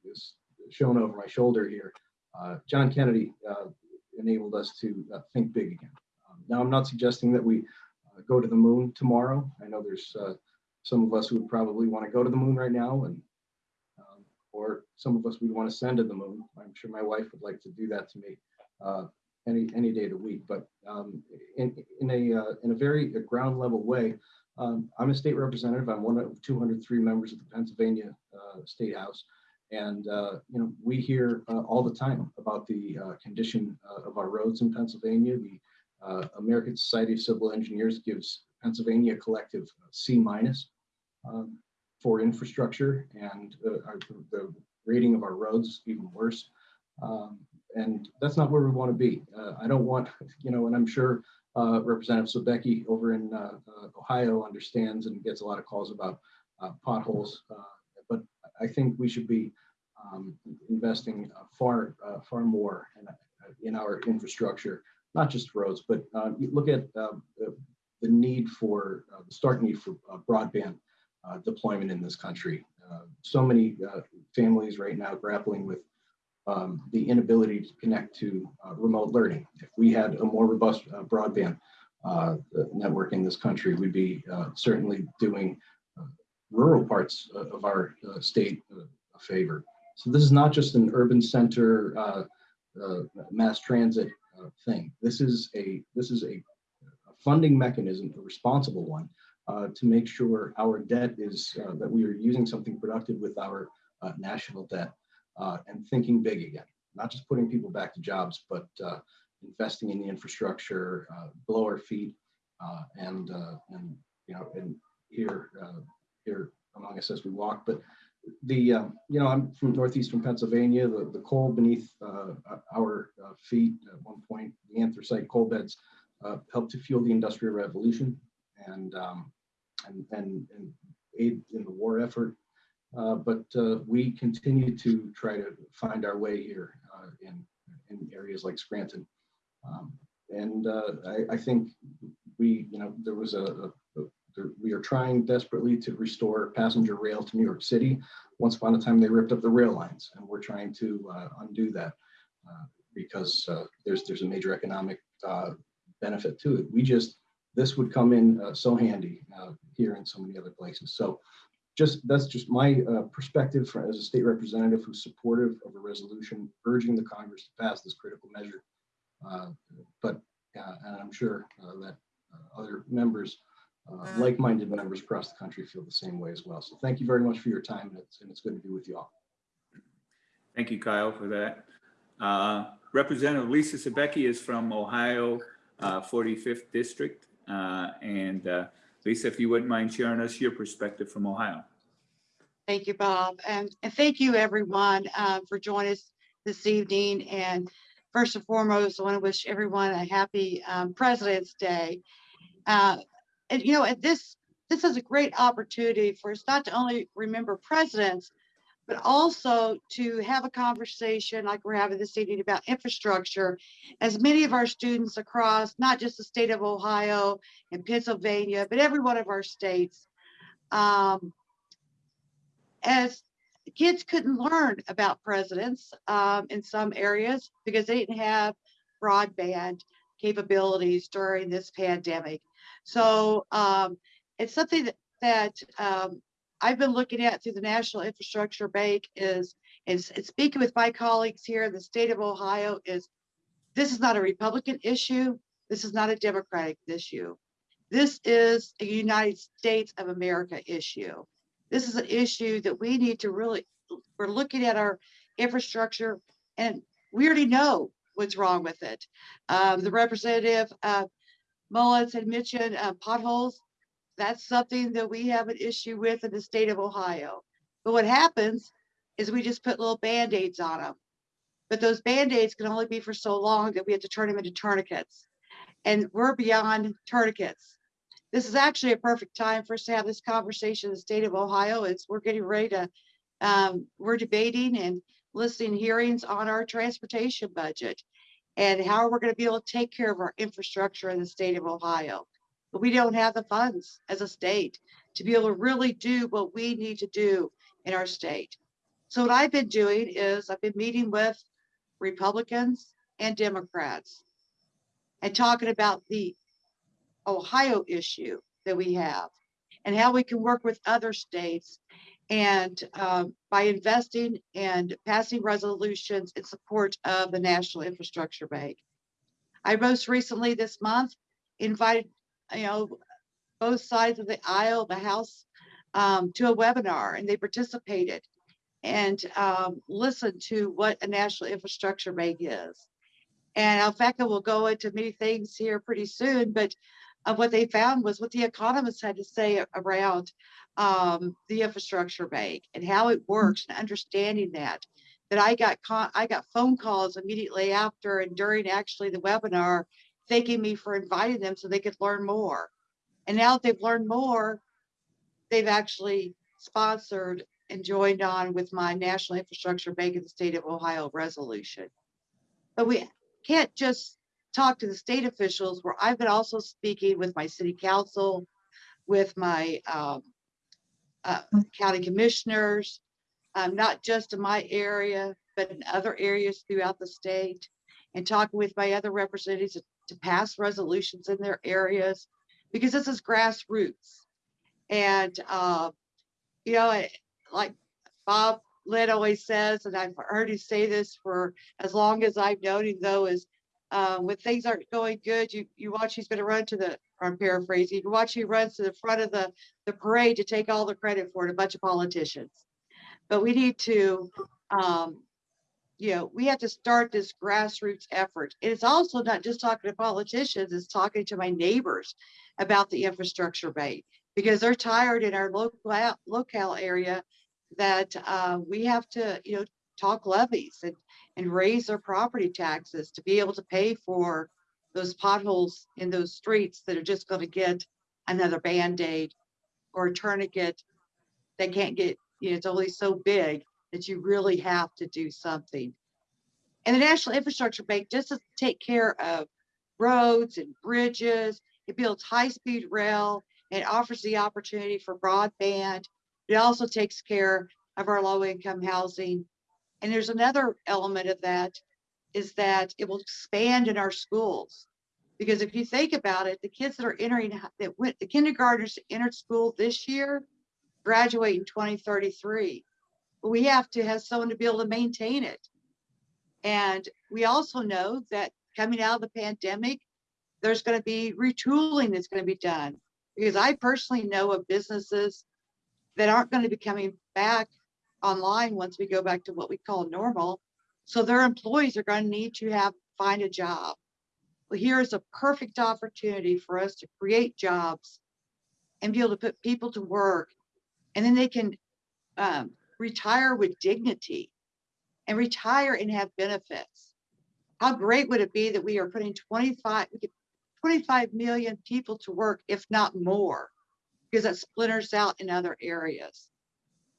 is shown over my shoulder here. John Kennedy enabled us to think big again. Um, now, I'm not suggesting that we go to the moon tomorrow. I know there's uh, some of us who would probably want to go to the moon right now, and um, or some of us would want to send to the moon. I'm sure my wife would like to do that to me uh, any any day of the week. But um, in in a uh, in a very ground level way, um, I'm a state representative. I'm one of 203 members of the Pennsylvania uh, State House. And, uh, you know, we hear uh, all the time about the uh, condition uh, of our roads in Pennsylvania. The uh, American Society of Civil Engineers gives Pennsylvania a collective C minus um, for infrastructure and uh, our, the rating of our roads even worse. Um, and that's not where we want to be. Uh, I don't want, you know, and I'm sure uh, Representative Sobecki over in uh, uh, Ohio understands and gets a lot of calls about uh, potholes. uh, But I think we should be um, investing uh, far, uh, far more. Uh, in our infrastructure, not just roads, but uh, you look at uh, the, need for, uh, the stark need for uh, broadband uh, deployment in this country. So many families right now grappling with um, the inability to connect to remote learning. If we had a more robust broadband network in this country, we'd be certainly doing rural parts of our state a favor. So this is not just an urban center uh, uh, mass transit thing. This is a this is a, funding mechanism, a responsible one, uh, to make sure our debt is uh, that we are using something productive with our uh, national debt and thinking big again. Not just putting people back to jobs, but investing in the infrastructure below our feet and and you know and here here among us as we walk. But the um, you know I'm from northeastern Pennsylvania. The the coal beneath uh, our uh, feet at one point, the anthracite coal beds uh, helped to fuel the industrial revolution and um, and, and and aid in the war effort. Uh, but uh, we continue to try to find our way here uh, in in areas like Scranton. Um, and uh, I, I think we, you know, there was a, a, we are trying desperately to restore passenger rail to New York City. Once upon a time, they ripped up the rail lines, and we're trying to uh, undo that uh, because uh, there's there's a major economic uh, benefit to it. We just this would come in uh, so handy uh, here and so many other places. So just that's just my perspective for, as a state representative who's supportive of a resolution urging the Congress to pass this critical measure. But and I'm sure that other members, uh, like-minded members across the country, feel the same way as well. So thank you very much for your time, and it's, and it's good to be with you all. Thank you, Kyle, for that. Uh, Representative Lisa Sobecki is from Ohio, uh, 45th District. Uh, And uh, Lisa, if you wouldn't mind sharing us your perspective from Ohio. Thank you, Bob. And, and thank you, everyone, uh, for joining us this evening. And first and foremost, I want to wish everyone a happy um, President's Day. Uh, and, you know, this, this is a great opportunity for us not to only remember presidents, but also to have a conversation like we're having this evening about infrastructure. As many of our students across, not just the state of Ohio and Pennsylvania, but every one of our states, um, as kids couldn't learn about presidents um, in some areas because they didn't have broadband capabilities during this pandemic. So um, it's something that, that um, I've been looking at through the National Infrastructure Bank is, is, is speaking with my colleagues here in the state of Ohio is this is not a Republican issue. This is not a Democratic issue. This is a United States of America issue this is an issue that we need to really, we're looking at our infrastructure and we already know what's wrong with it. Um, the representative, uh, Mullins had mentioned uh, potholes. That's something that we have an issue with in the state of Ohio. But what happens is we just put little Band-Aids on them. But those Band-Aids can only be for so long that we have to turn them into tourniquets. And we're beyond tourniquets this is actually a perfect time for us to have this conversation in the state of Ohio. It's we're getting ready to, um, we're debating and listening hearings on our transportation budget and mm-hmm. how are we're going to be able to take care of our infrastructure in the state of Ohio. But we don't have the funds as a state to be able to really do what we need to do in our state. So what I've been doing is I've been meeting with Republicans and Democrats and talking about the Ohio issue that we have and how we can work with other states and um, by investing and passing resolutions in support of the National Infrastructure Bank. I most recently this month invited, you know, both sides of the aisle, of the House, um, to a webinar and they participated and um, listened to what a National Infrastructure Bank is. And I will go into many things here pretty soon, but of what they found was what the economists had to say around um, the infrastructure bank and how it works and understanding that. That I got I got phone calls immediately after and during actually the webinar, thanking me for inviting them so they could learn more. And now that they've learned more, they've actually sponsored and joined on with my National Infrastructure Bank of the State of Ohio resolution. But we can't just talk to the state officials where I've been also speaking with my city council, with my um, uh, county commissioners, um, not just in my area, but in other areas throughout the state, and talking with my other representatives to- to pass resolutions in their areas, because this is grassroots. And, uh, you know, it- like Bob Lynn always says, and I've heard you say this for as long as I've known him though, is uh, when things aren't going good, you, you watch he's gonna run to the, I'm paraphrasing, you watch he runs to the front of the, the parade to take all the credit for it, a bunch of politicians. But we need to, um, you know, we have to start this grassroots effort. It's also not just talking to politicians, it's talking to my neighbors about the infrastructure bank. Because they're tired in our local, locale area that, uh, we have to, you know, talk levies and, and raise their property taxes to be able to pay for those potholes in those streets that are just gonna get another Band-Aid or a tourniquet. They can't get, you know, it's only so big that you really have to do something. And the National Infrastructure Bank just to take care of roads and bridges. It builds high-speed rail. It offers the opportunity for broadband. It also takes care of our low-income housing. And there's another element of that is that it will expand in our schools. Because if you think about it, the kids that are entering, that went, the kindergartners entered school this year graduate in 2033. But we have to have someone to be able to maintain it. And we also know that coming out of the pandemic, there's going to be retooling that's going to be done. Because I personally know of businesses that aren't going to be coming back online once we go back to what we call normal. So their employees are going to need to have, find a job. Well, here is a perfect opportunity for us to create jobs and be able to put people to work. And then they can um, retire with dignity and retire and have benefits. How great would it be that we are putting 25, we could 25 million people to work, if not more, because that splinters out in other areas.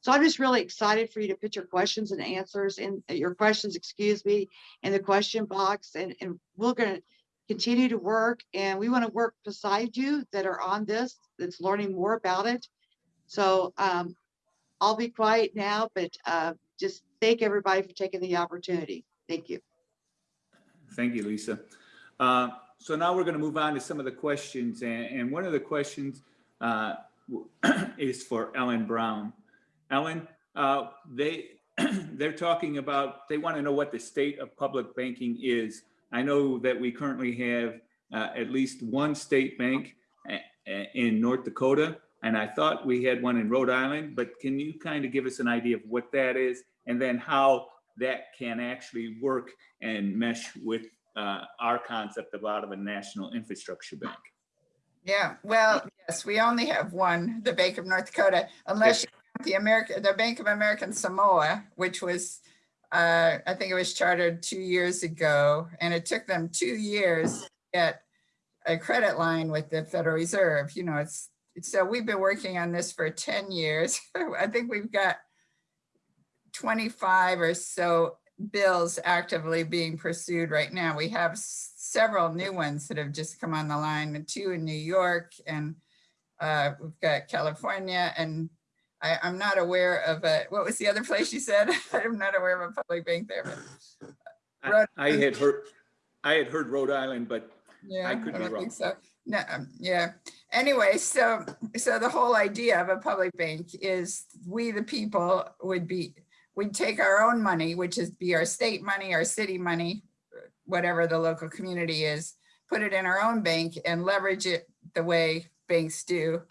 So I'm just really excited for you to put your questions and answers in uh, your questions, excuse me, in the question box and, and we're gonna continue to work and we want to work beside you that are on this, that's learning more about it. So um, I'll be quiet now, but uh, just thank everybody for taking the opportunity. Thank you. Thank you, Lisa. Uh, So now we're going to move on to some of the questions, and, and one of the questions uh, is for Ellen Brown. Ellen, uh, they, they're talking about, they want to know what the state of public banking is. I know that we currently have uh, at least one state bank in North Dakota, and I thought we had one in Rhode Island, but can you kind of give us an idea of what that is? And then how that can actually work and mesh with uh, our concept of out of a national infrastructure bank. Yeah, well, yes, we only have one, the Bank of North Dakota, unless you count the America, the Bank of American Samoa, which was, uh, I think it was chartered two years ago, and it took them two years to get a credit line with the Federal Reserve, you know, it's, so we've been working on this for 10 years. I think we've got 25 or so bills actively being pursued right now. We have several new ones that have just come on the line, two in New York and uh, we've got California and I, I'm not aware of a, what was the other place you said? I'm not aware of a public bank there, but I- I had heard, I had heard Rhode Island, but yeah, I I could be wrong. think so. No, um, yeah. Anyway, so, so the whole idea of a public bank is we, the people, would be, we'd take our own money, which is be our state money, our city money, whatever the local community is, put it in our own bank and leverage it the way banks do.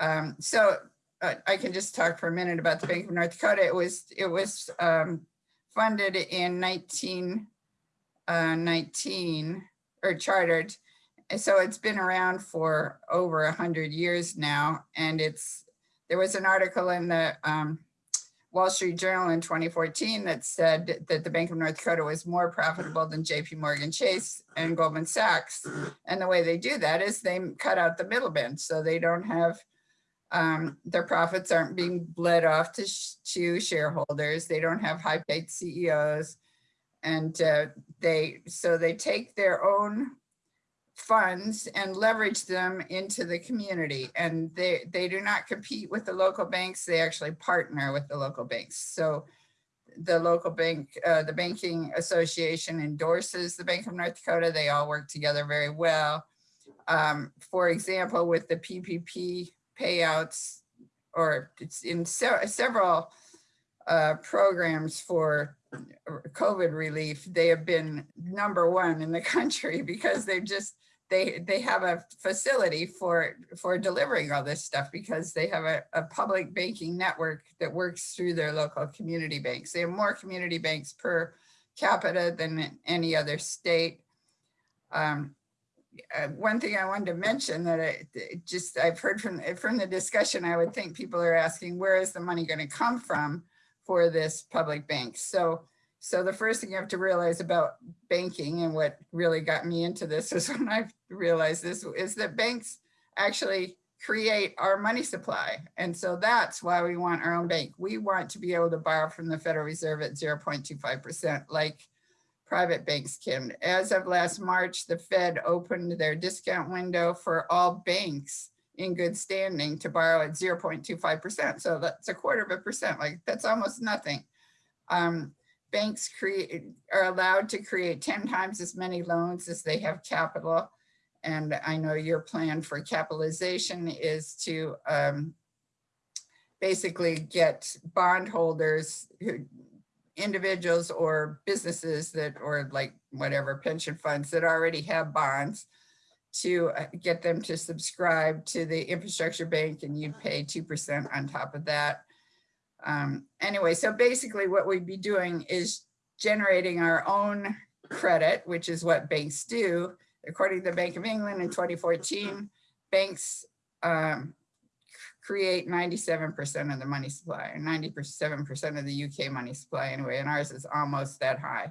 Um, so I can just talk for a minute about the Bank of North Dakota. It was, it was um, funded in 1919 uh, or chartered. So it's been around for over a hundred years now. And it's, there was an article in the um, Wall Street Journal in 2014 that said that the Bank of North Dakota was more profitable than JP Morgan Chase and Goldman Sachs. And the way they do that is they cut out the middlemen. So they don't have, um, their profits aren't being bled off to, sh- to shareholders. They don't have high paid CEOs. And uh, they, so they take their own funds and leverage them into the community. And they, they do not compete with the local banks. They actually partner with the local banks. So the local bank, uh, the Banking Association endorses the Bank of North Dakota. They all work together very well. Um, for example, with the PPP payouts, or it's in se- several uh, programs for COVID relief, they have been number one in the country because they've just, they, they have a facility for, for delivering all this stuff because they have a, a public banking network that works through their local community banks. They have more community banks per capita than any other state. Um, uh, one thing I wanted to mention that I just, I've heard from, from the discussion, I would think people are asking, where is the money going to come from for this public bank? So, so the first thing you have to realize about banking and what really got me into this is when I realized this is that banks actually create our money supply. And so that's why we want our own bank. We want to be able to borrow from the Federal Reserve at 0.25% like private banks can. As of last March, the Fed opened their discount window for all banks in good standing to borrow at 0.25%. So that's a quarter of a percent, like that's almost nothing. Um, banks create are allowed to create 10 times as many loans as they have capital. And I know your plan for capitalization is to um, basically get bondholders who individuals or businesses that, or like whatever pension funds that already have bonds to uh, get them to subscribe to the infrastructure bank and you'd pay 2% on top of that. Um, anyway, so basically what we'd be doing is generating our own credit, which is what banks do. According to the Bank of England in 2014, banks um, create 97% of the money supply and 97% of the UK money supply anyway, and ours is almost that high.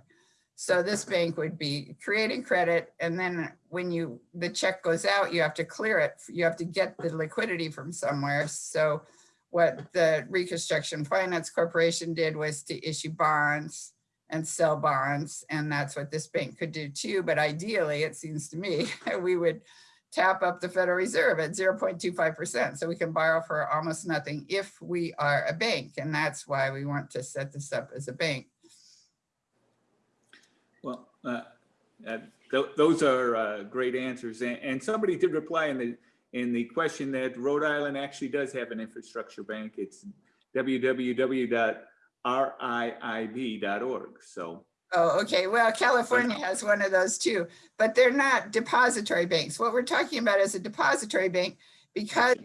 So this bank would be creating credit and then when you the check goes out, you have to clear it. You have to get the liquidity from somewhere. So what the Reconstruction Finance Corporation did was to issue bonds and sell bonds. And that's what this bank could do too. But ideally, it seems to me, we would tap up the Federal Reserve at 0.25%. So we can borrow for almost nothing if we are a bank. And that's why we want to set this up as a bank. Well, uh, uh, th- those are uh, great answers. And, and somebody did reply in the, in the question that Rhode Island actually does have an infrastructure bank. It's www.riib.org. So, Oh, okay. Well, California has one of those too, but they're not depository banks. What we're talking about is a depository bank because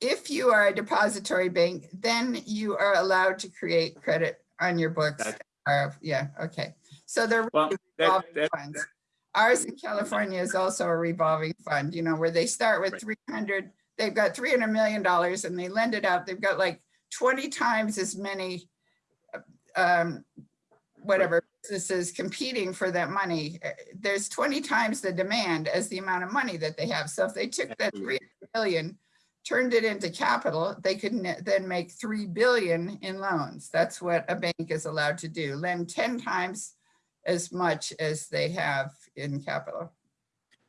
if you are a depository bank, then you are allowed to create credit on your books. Gotcha. Uh, yeah, okay. So they're well, that, revolving that, funds. Ours in California is also a revolving fund, you know, where they start with Right. 300, they've got 300 million dollars and they lend it out. They've got like 20 times as many um, whatever businesses competing for that money. Uh, There's 20 times the demand as the amount of money that they have. So if they took that 3 billion, turned it into capital, they could then make 3 billion in loans. That's what a bank is allowed to do, lend 10 times as much as they have in capital.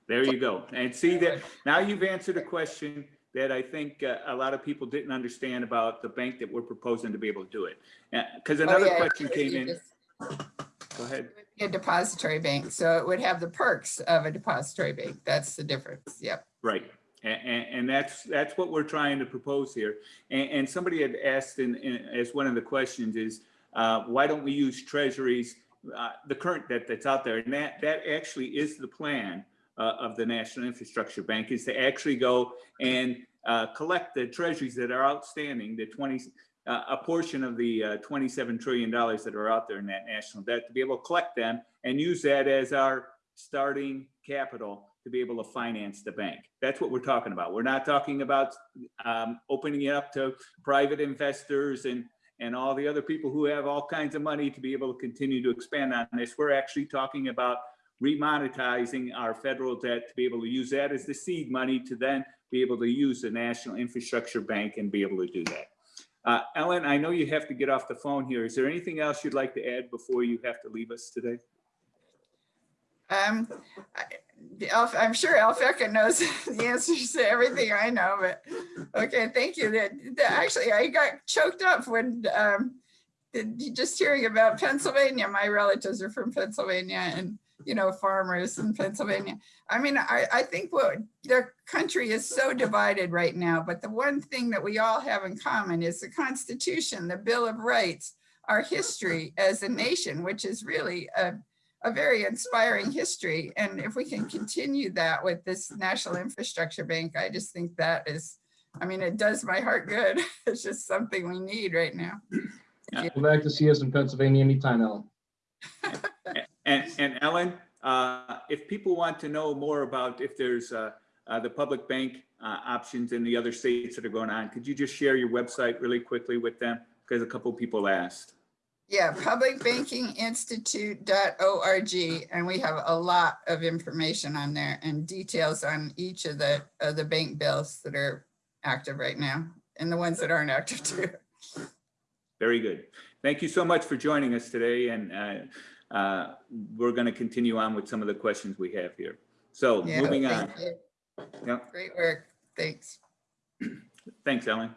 there you go. And see that now you've answered a question that I think uh, a lot of people didn't understand about the bank that we're proposing to be able to do it. Because Oh, another yeah, question came in. just Go ahead. A depository bank, so it would have the perks of a depository bank. That's the difference. Yep. Right. And, and, that's, that's what we're trying to propose here. And, and somebody had asked in, in, as one of the questions is, uh, why don't we use treasuries, uh, the current debt that's out there? And that, that actually is the plan uh, of the National Infrastructure Bank is to actually go and uh, collect the treasuries that are outstanding, the 20, uh, a portion of the uh, $27 trillion that are out there in that national debt, to be able to collect them and use that as our starting capital to be able to finance the bank. That's what we're talking about. We're not talking about um, opening it up to private investors and, and all the other people who have all kinds of money to be able to continue to expand on this. We're actually talking about remonetizing our federal debt to be able to use that as the seed money to then be able to use the National Infrastructure Bank and be able to do that. Uh, Ellen, I know you have to get off the phone here. Is there anything else you'd like to add before you have to leave us today? Um, I, Alf, I'm sure Alphecca knows the answers to everything I know, but, okay, thank you. That, that- actually, I got choked up when, um, just hearing about Pennsylvania, my relatives are from Pennsylvania and, you know, farmers in Pennsylvania. I mean, I, I think what, the country is so divided right now, but the one thing that we all have in common is the Constitution, the Bill of Rights, our history as a nation, which is really a, a very inspiring history. And if we can continue that with this National Infrastructure Bank, I just think that is, I mean, it does my heart good. It's just something we need right now. Come back to see us in Pennsylvania anytime, Ellen. And, and Ellen, uh, if people want to know more about if there's uh, uh, the public bank uh, options in the other states that are going on, could you just share your website really quickly with them? Because a couple people asked. Yeah, publicbankinginstitute.org, and we have a lot of information on there and details on each of the, of the bank bills that are active right now and the ones that aren't active too. Very good. Thank you so much for joining us today, and uh, we're going to continue on with some of the questions we have here. So Yeah, moving on. you. Yep. Great work. Thanks. Thanks, Ellen.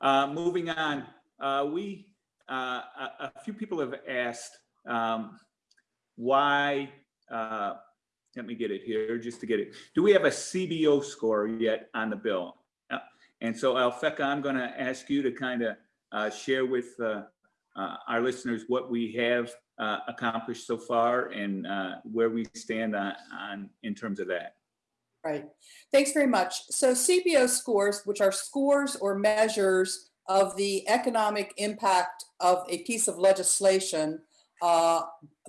Uh, Moving on, uh, we, uh, a a few people have asked um, why, uh, let me get it here, just to get it. Do we have a CBO score yet on the bill? Uh, And so Alphecca, I'm going to ask you to kind of share with uh, our listeners what we have uh, accomplished so far and uh, where we stand on, on, in terms of that. Right. Thanks very much. So CBO scores, which are scores or measures of the economic impact of a piece of legislation uh,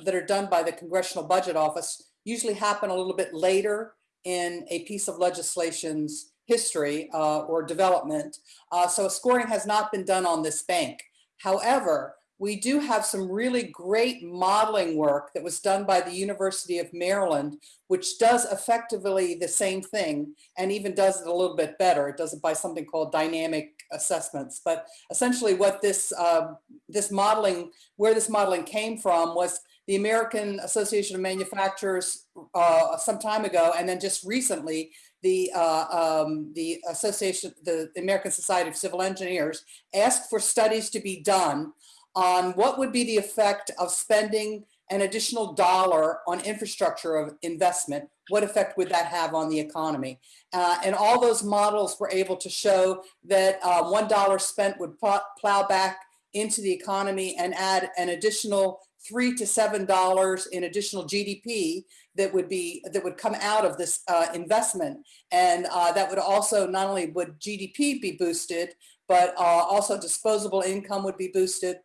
that are done by the Congressional Budget Office, usually happen a little bit later in a piece of legislation's history uh, or development. Uh, so scoring has not been done on this bank. However, we do have some really great modeling work that was done by the University of Maryland which does effectively the same thing and even does it a little bit better. It does it by something called dynamic assessments. But essentially what this, uh, this modeling, where this modeling came from was the American Association of Manufacturers uh, some time ago, and then just recently, the, uh, um, the Association, the, the American Society of Civil Engineers asked for studies to be done on what would be the effect of spending an additional dollar on infrastructure of investment, what effect would that have on the economy? Uh, and all those models were able to show that uh, $1 spent would plow, back into the economy and add an additional three to seven dollars in additional GDP that would be that would come out of this uh, investment, and uh, that would also not only would GDP be boosted, but uh, also disposable income would be boosted,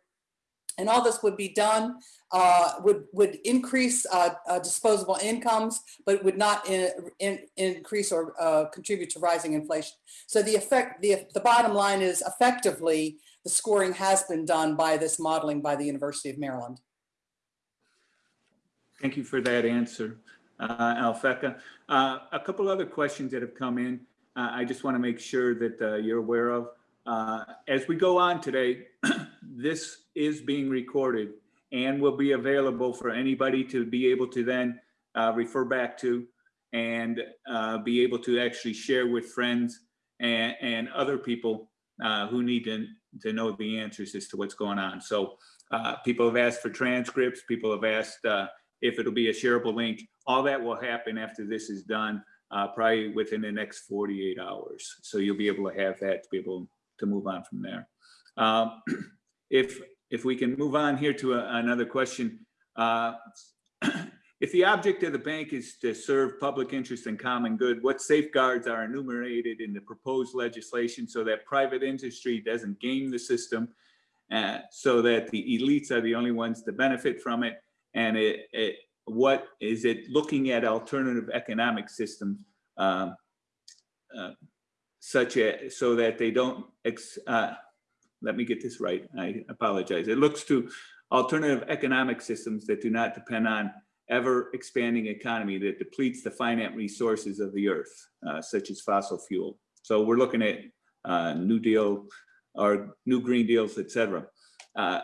and all this would be done uh, would would increase uh, uh, disposable incomes, but would not in, in, increase or uh, contribute to rising inflation. So the effect, the the bottom line is effectively the scoring has been done by this modeling by the University of Maryland. Thank you for that answer, uh, Alphecca. Uh, a couple other questions that have come in. I just want to make sure that you're aware of. As we go on today, this is being recorded and will be available for anybody to be able to then uh, refer back to and uh, be able to actually share with friends and, and other people uh, who need to, to know the answers as to what's going on. So uh, people have asked for transcripts, people have asked uh, if it'll be a shareable link. All that will happen after this is done, uh, probably within the next 48 hours. So you'll be able to have that to be able to move on from there. Um, if if we can move on here to a, another question. Uh, if the object of the bank is to serve public interest and common good, what safeguards are enumerated in the proposed legislation so that private industry doesn't game the system, uh, so that the elites are the only ones to benefit from it? And it, it, what is it looking at alternative economic systems um, uh, such as so that they don't ex, uh, let me get this right. I apologize. It looks to alternative economic systems that do not depend on ever expanding economy that depletes the finite resources of the earth, uh, such as fossil fuel. So we're looking at uh, New Deal or new green deals, et cetera. Uh,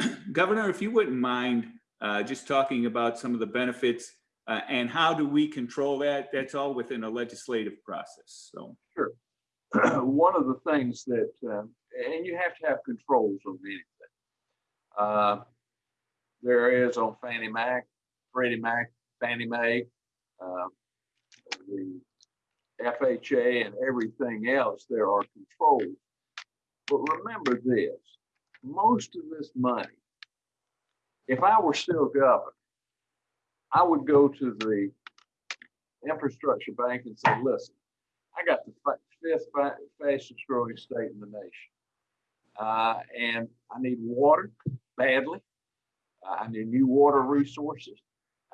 Governor, if you wouldn't mind uh, just talking about some of the benefits uh, and how do we control that? That's all within a legislative process. So, sure. one of the things that, um, and you have to have controls on anything. Uh, There is on Fannie Mac, Freddie Mac, Fannie Mae, uh, the FHA and everything else, there are controls. But remember this, most of this money, if I were still governor, I would go to the infrastructure bank and say, listen, I got the fifth fastest growing state in the nation. Uh, and I need water badly. Uh, I need new water resources.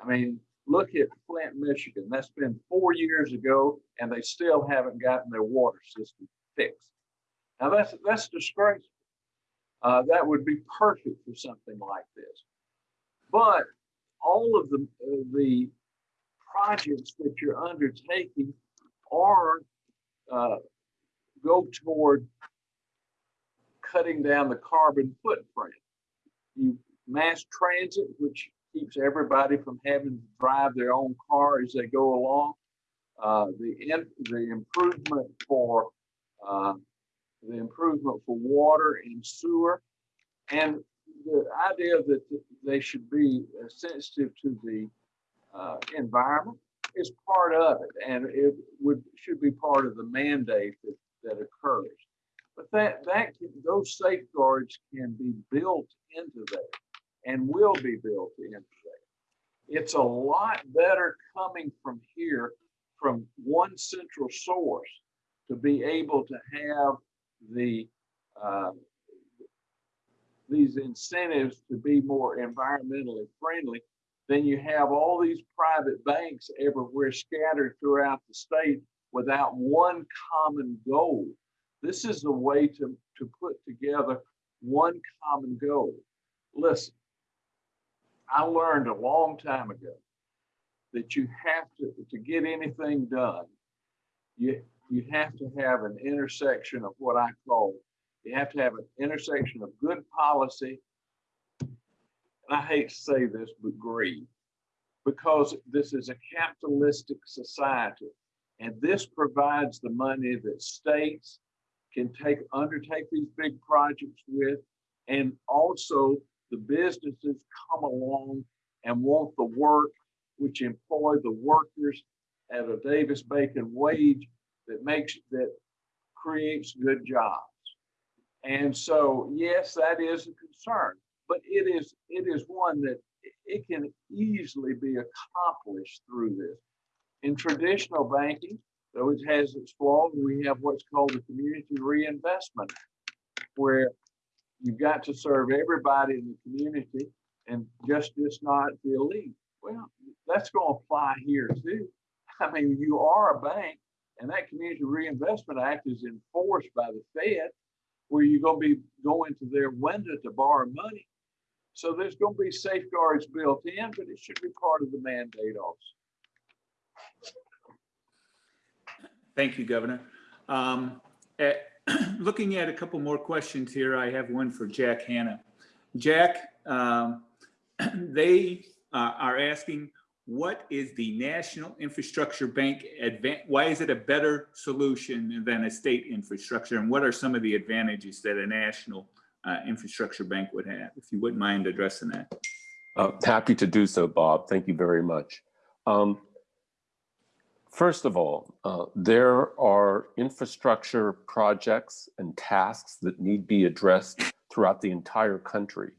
I mean, look at Flint, Michigan. That's been four years ago and they still haven't gotten their water system fixed. Now that's, that's disgraceful. Uh, that would be perfect for something like this. But all of the, uh, the projects that you're undertaking are uh, go toward cutting down the carbon footprint. You mass transit, which keeps everybody from having to drive their own car as they go along. Uh, the in, the improvement for uh, the improvement for water and sewer, and the idea that they should be uh, sensitive to the uh, environment is part of it, and it would should be part of the mandate that, that occurs. But that that can, those safeguards can be built into there, and will be built into there. It's a lot better coming from here, from one central source, to be able to have the uh, these incentives to be more environmentally friendly, then you have all these private banks everywhere scattered throughout the state without one common goal. This is a way to, to put together one common goal. Listen, I learned a long time ago that you have to, to get anything done, you, you have to have an intersection of what I call you have to have an intersection of good policy. And I hate to say this, but greed, because this is a capitalistic society. And this provides the money that states can take, undertake these big projects with. And also the businesses come along and want the work, which employ the workers at a Davis Bacon wage that makes, that creates good jobs. And so, yes, that is a concern, but it is it is one that it can easily be accomplished through this. In traditional banking, though it has its flaws, we have what's called the Community Reinvestment where you've got to serve everybody in the community and just just not the elite. Well, that's going to apply here too. I mean, you are a bank, and that Community Reinvestment Act is enforced by the Fed where you're going to be going to their window to borrow money. So there's going to be safeguards built in, but it should be part of the mandate also. Thank you, Governor. Um, at- Looking at a couple more questions here, I have one for Jack Hanna. Jack, um, they uh, are asking, what is the National Infrastructure Bank why is it a better solution than a state infrastructure? And what are some of the advantages that a national uh, infrastructure bank would have? If you wouldn't mind addressing that. Uh, happy to do so, Bob. Thank you very much. Um, first of all, uh, there are infrastructure projects and tasks that need to be addressed throughout the entire country.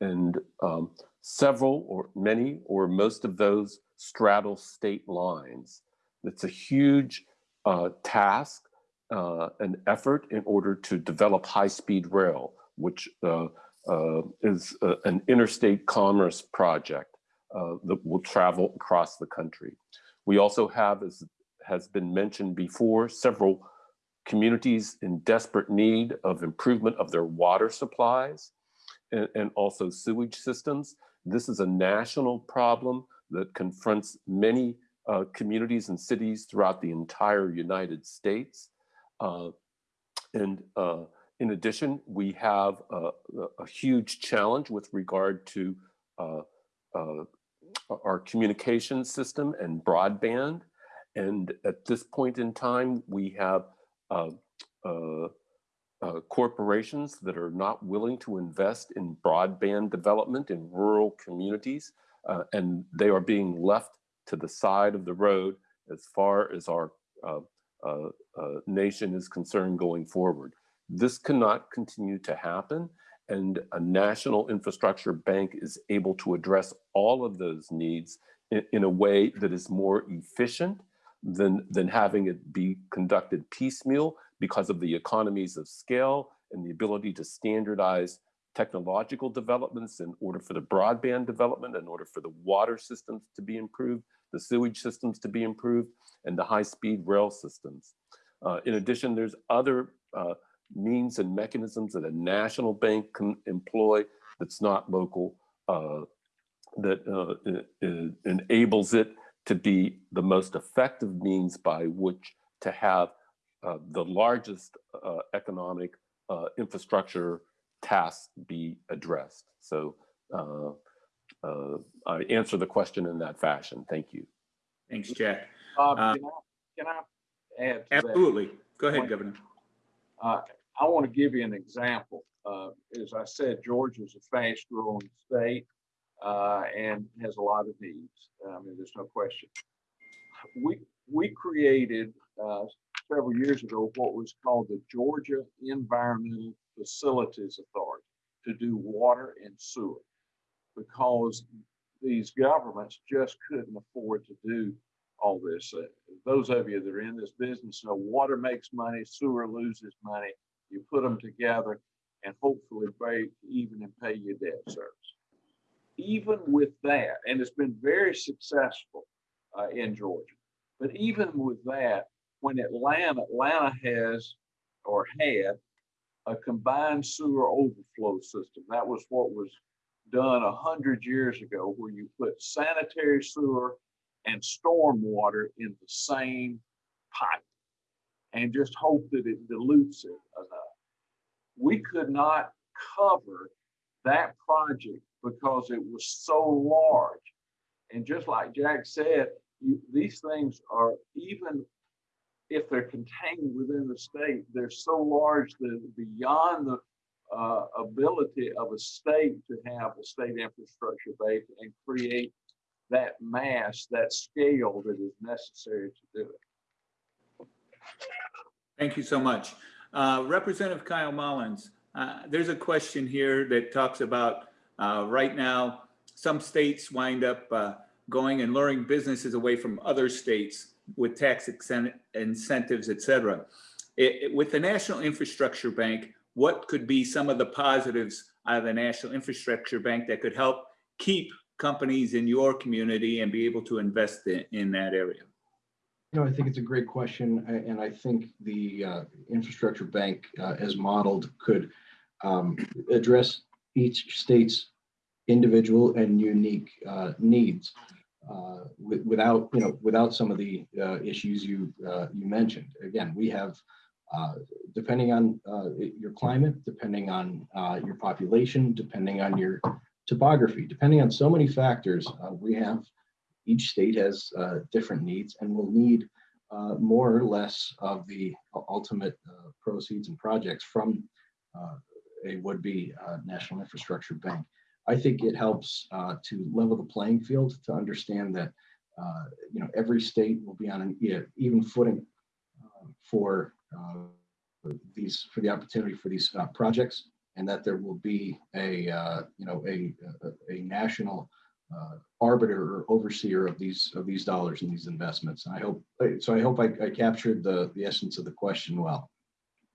And um, several or many or most of those straddle state lines. It's a huge uh, task, uh, an effort in order to develop high-speed rail, which uh, uh is uh, an interstate commerce project that will travel across the country. We also have, as has been mentioned before, several communities in desperate need of improvement of their water supplies and, and also sewage systems. This is a national problem that confronts many uh, communities and cities throughout the entire United States. Uh, and uh, in addition, we have a, a huge challenge with regard to uh, uh, our communication system and broadband. And at this point in time, we have uh, uh, uh, corporations that are not willing to invest in broadband development in rural communities, uh, and they are being left to the side of the road as far as our uh, uh, nation is concerned going forward. This cannot continue to happen, and a national infrastructure bank is able to address all of those needs in, in a way that is more efficient than, than having it be conducted piecemeal because of the economies of scale and the ability to standardize technological developments in order for the broadband development, in order for the water systems to be improved, the sewage systems to be improved, and the high-speed rail systems. Uh, in addition, there's other uh, means and mechanisms that a national bank can employ that's not local, uh, that uh, enables it to be the most effective means by which to have uh, the largest uh, economic uh, infrastructure tasks be addressed. So uh, uh, I answer the question in that fashion. Thank you. Thanks, Jack. Bob, Uh, can I, can I add to that? Absolutely. Go ahead, Governor. I want to give you an example. Uh, as I said, Georgia is a fast growing state, uh, and has a lot of needs. I mean, there's no question. We, we created, uh, several years ago, what was called the Georgia Environmental Facilities Authority to do water and sewer. Because these governments just couldn't afford to do all this. Uh, Those of you that are in this business know water makes money, sewer loses money. You put them together and hopefully break even and pay your debt service. Even with that, and it's been very successful uh, in Georgia, but even with that, when Atlanta, Atlanta has or had a combined sewer overflow system. That was what was done a hundred years ago, where you put sanitary sewer and storm water in the same pipe and just hope that it dilutes it. We could not cover that project because it was so large. And just like Jack said, you, these things are even if they're contained within the state, they're so large that beyond the uh, ability of a state to have a state infrastructure base and create that mass, that scale that is necessary to do it. Thank you so much. Uh, Representative Kyle Mullins, uh, there's a question here that talks about, uh, right now, some states wind up uh, going and luring businesses away from other states with tax incentives, et cetera. It- it- With the National Infrastructure Bank, what could be some of the positives out of the National Infrastructure Bank that could help keep companies in your community and be able to invest in, in that area? You know, I think it's a great question, and I think the uh, infrastructure bank, uh, as modeled, could um, address each state's individual and unique uh, needs uh, wi- without, you know, without some of the uh, issues you uh, you mentioned. Again, we have, depending on your climate, depending on your population, depending on your topography, depending on so many factors, we have each state has uh, different needs and will need uh, more or less of the ultimate uh, proceeds and projects from a would-be national infrastructure bank. I think it helps uh, to level the playing field to understand that uh, you know every state will be on an e- even footing uh, for these for the opportunity for these projects, and that there will be a you know a a, a national arbiter or overseer of these of these dollars and these investments. And I hope so. I hope I, I captured the the essence of the question well.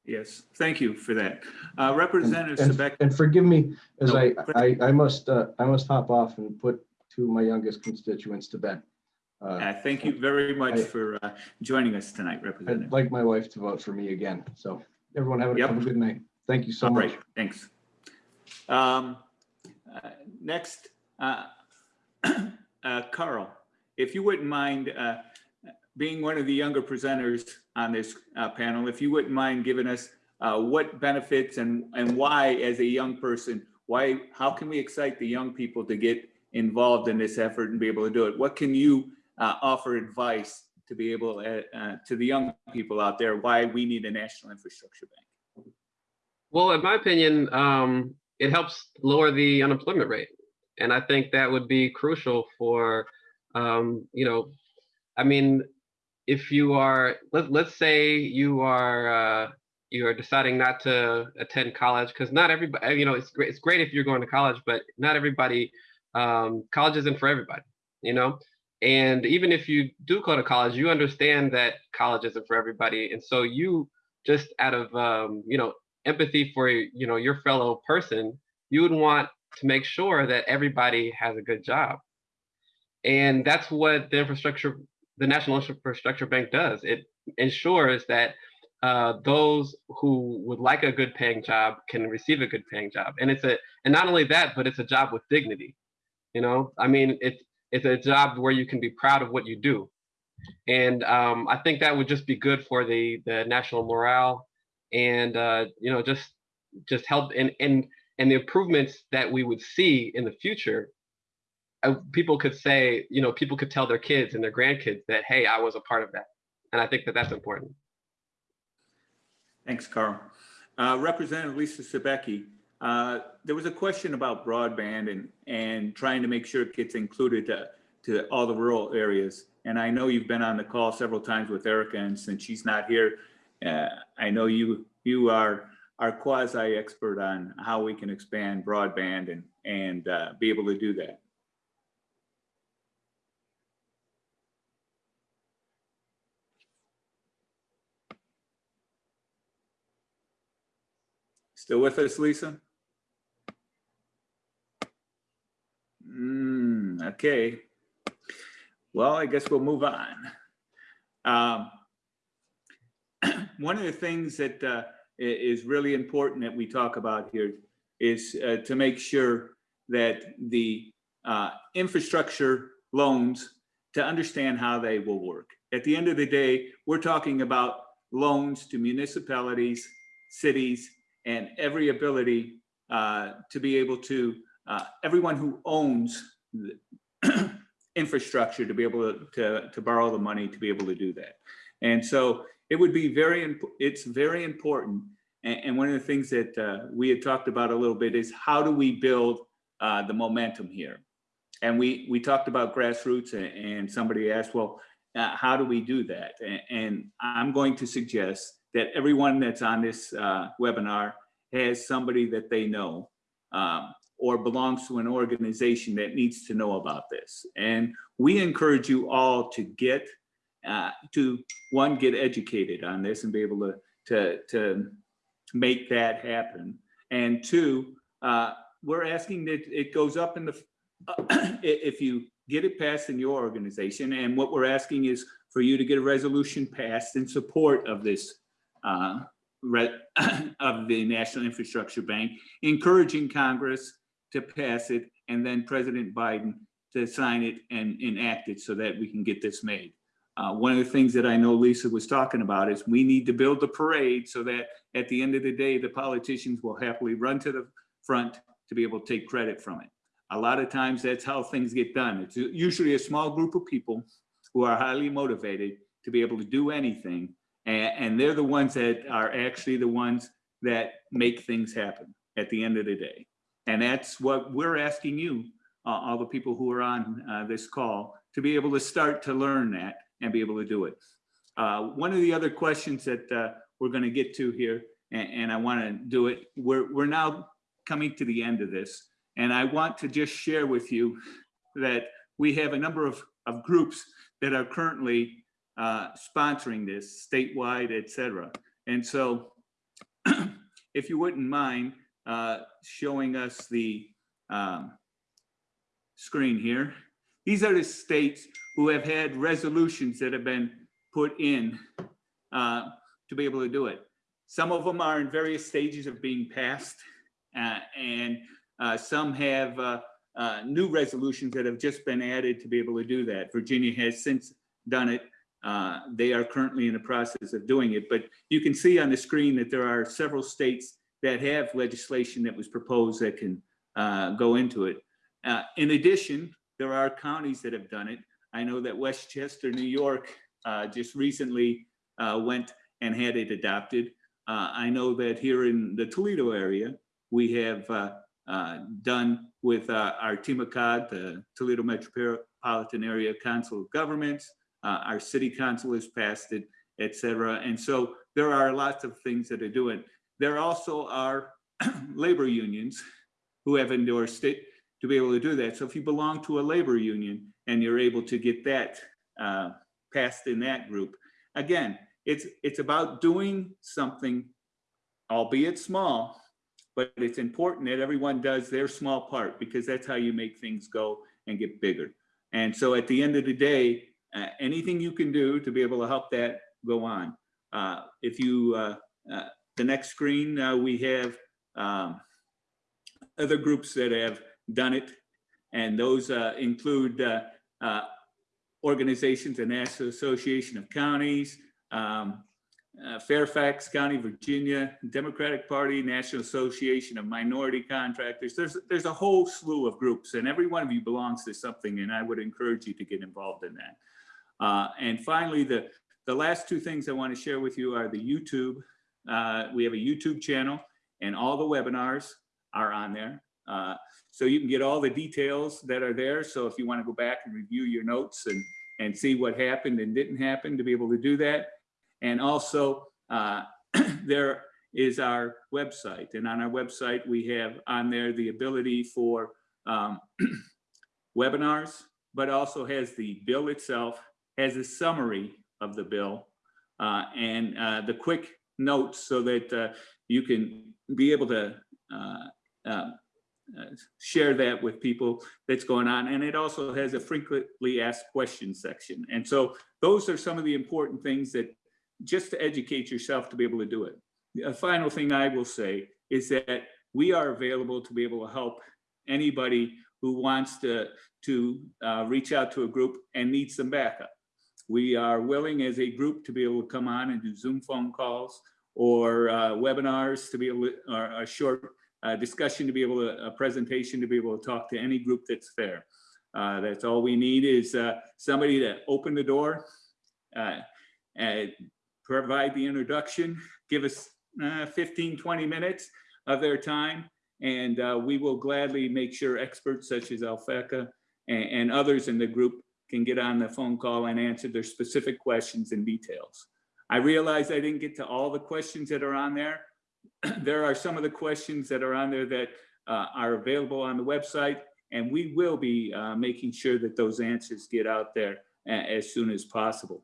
Yes, thank you for that. Uh, Representative And, Sebek, and forgive me as No, I I, I must uh, I must hop off and put two of my youngest constituents to bed. Uh, uh, thank you very much I- for uh, joining us tonight, Representative. I'd like my wife to vote for me again. So everyone have a, Yep. have a good night. Thank you so All much. right, thanks. Um, uh, Next, uh, Carl, if you wouldn't mind, uh, being one of the younger presenters on this uh, panel, if you wouldn't mind giving us uh, what benefits and, and why, as a young person, why, how can we excite the young people to get involved in this effort and be able to do it? What can you uh, offer advice to be able, uh, to the young people out there, why we need a national infrastructure bank? Well, in my opinion, um, it helps lower the unemployment rate. And I think that would be crucial for, um, you know, I mean, if you are, let, let's say you are, uh, you are deciding not to attend college, because not everybody, you know, it's great, it's great if you're going to college, but not everybody, um, college isn't for everybody, you know? And even if you do go to college, you understand that college isn't for everybody. And so you just out of, um, you know, empathy for you know your fellow person you would want to make sure that everybody has a good job. And that's what the infrastructure the national infrastructure bank does. It ensures that uh, those who would like a good paying job can receive a good paying job. And it's a and not only that but it's a job with dignity you know? I mean it's it's a job where you can be proud of what you do. And um, i think that would just be good for the the national morale and uh, you know just just help and and and the improvements that we would see in the future uh, people could say you know people could tell their kids and their grandkids that hey i was a part of that and i think that that's important Thanks, Carl. Uh, Representative Lisa Sobecki, uh, there was a question about broadband and, and trying to make sure it gets included to, to all the rural areas. And I know you've been on the call several times with Erica, and since she's not here, uh, I know you, you are, are quasi expert on how we can expand broadband and, and uh, be able to do that. Still with us, Lisa? Hmm, okay. Well, I guess we'll move on. Um, one of the things that uh, is really important that we talk about here is uh, to make sure that the uh, infrastructure loans, to understand how they will work. At the end of the day, we're talking about loans to municipalities, cities, and every ability uh, to be able to, uh, everyone who owns infrastructure to be able to, to, to borrow the money to be able to do that. And so it would be very, it's very important. And, and one of the things that uh, we had talked about a little bit is how do we build uh, the momentum here? And we, we talked about grassroots and, and somebody asked, well, uh, how do we do that? And, and I'm going to suggest that everyone that's on this uh, webinar has somebody that they know um, or belongs to an organization that needs to know about this. And we encourage you all to get uh, to one, get educated on this and be able to to to make that happen. And two, uh, we're asking that it goes up in the if you get it passed in your organization. And what we're asking is for you to get a resolution passed in support of this uh, of the National Infrastructure Bank, encouraging Congress to pass it and then President Biden to sign it and enact it so that we can get this made. Uh, one of the things that I know Lisa was talking about is we need to build the parade so that at the end of the day, the politicians will happily run to the front to be able to take credit from it. A lot of times that's how things get done. It's usually a small group of people who are highly motivated to be able to do anything. And, and they're the ones that are actually the ones that make things happen at the end of the day. And that's what we're asking you, uh, all the people who are on uh, this call, to be able to start to learn that and be able to do it. Uh, one of the other questions that uh, we're going to get to here, and, and I want to do it, we're, we're now coming to the end of this. And I want to just share with you that we have a number of, of groups that are currently uh, sponsoring this statewide, et cetera. And so if you wouldn't mind uh, showing us the um, screen here. These are the states who have had resolutions that have been put in uh, to be able to do it. Some of them are in various stages of being passed, uh, and uh, some have uh, uh, new resolutions that have just been added to be able to do that. Virginia has since done it. uh, they are currently in the process of doing it. But you can see on the screen that there are several states that have legislation that was proposed that can go into it. In addition, there are counties that have done it. I know that Westchester, New York, uh, just recently uh, went and had it adopted. Uh, I know that here in the Toledo area, we have uh, uh, done with uh, our TMACOG, the Toledo Metropolitan Area Council of Governments. Our city council has passed it, et cetera. And so there are lots of things that are doing. There also are labor unions who have endorsed it to be able to do that. So if you belong to a labor union and you're able to get that uh, passed in that group, again, it's, it's about doing something, albeit small, but it's important that everyone does their small part because that's how you make things go and get bigger. And so at the end of the day, uh, anything you can do to be able to help that go on. Uh, if you, uh, uh, the next screen, uh, we have um, other groups that have done it. And those uh, include uh, uh, organizations, the National Association of Counties, um, uh, Fairfax County, Virginia, Democratic Party, National Association of Minority Contractors. There's, there's a whole slew of groups and every one of you belongs to something and I would encourage you to get involved in that. Uh, and finally, the, the last two things I want to share with you are the YouTube. Uh, we have a YouTube channel and all the webinars are on there. Uh, so you can get all the details that are there. So if you want to go back and review your notes and, and see what happened and didn't happen to be able to do that. And also uh, there is our website. And on our website, we have on there the ability for um, webinars, but also has the bill itself, has a summary of the bill uh, and uh, the quick notes so that uh, you can be able to uh, uh, share that with people that's going on. And it also has a frequently asked questions section. And so those are some of the important things that just to educate yourself to be able to do it. A final thing I will say is that we are available to be able to help anybody who wants to, to uh, reach out to a group and need some backup. We are willing as a group to be able to come on and do Zoom phone calls or uh, webinars to be able to, or a short uh, discussion to be able to, a presentation to be able to talk to any group that's there. Uh, that's all we need is uh, somebody to open the door, uh, and provide the introduction, give us uh, 15, 20 minutes of their time, and uh, we will gladly make sure experts such as Alphecca and, and others in the group can get on the phone call and answer their specific questions and details. I realize I didn't get to all the questions that are on there. there are some of the questions that are on there that uh, are available on the website, and we will be uh, making sure that those answers get out there as soon as possible.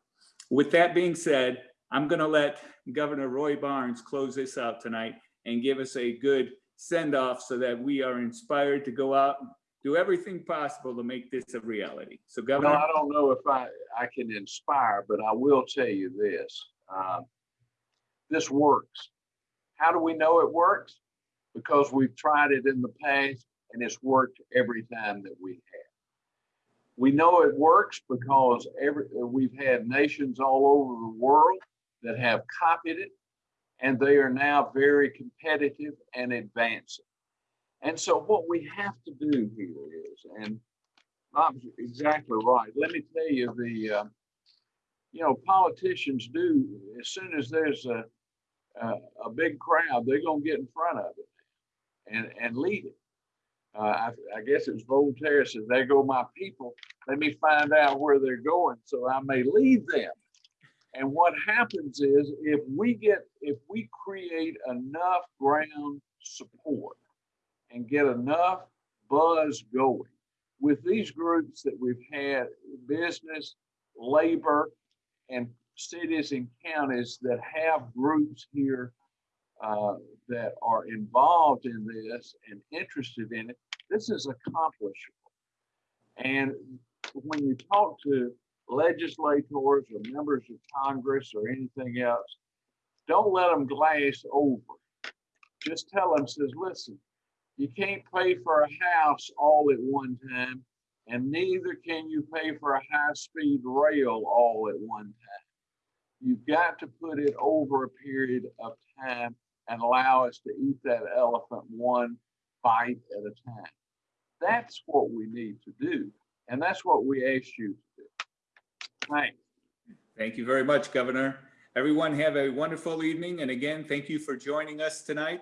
With that being said, I'm going to let Governor Roy Barnes close this out tonight and give us a good send off so that we are inspired to go out and do everything possible to make this a reality. So Governor, I don't know if I, I can inspire, but I will tell you this. um, This works. How do we know it works? Because we've tried it in the past and it's worked every time that we have. We know it works because every, we've had nations all over the world that have copied it and they are now very competitive and advancing. And so what we have to do here is, and Bob's exactly right. Let me tell you, the, uh, you know, politicians do, as soon as there's a, a, a big crowd, they're gonna get in front of it and, and lead it. Uh, I, I guess it's Voltaire says, there go my people. Let me find out where they're going so I may lead them. And what happens is if we get, if we create enough ground support and get enough buzz going, with these groups that we've had, business, labor, and cities and counties that have groups here uh, that are involved in this and interested in it, this is accomplishable. And when you talk to legislators or members of Congress or anything else, don't let them glaze over. Just tell them, says, listen, you can't pay for a house all at one time And neither can you pay for a high-speed rail all at one time. You've got to put it over a period of time and allow us to eat that elephant one bite at a time. That's what we need to do. And that's what we ask you to do. Thanks. Thank you very much, Governor. Everyone have a wonderful evening. And again, thank you for joining us tonight.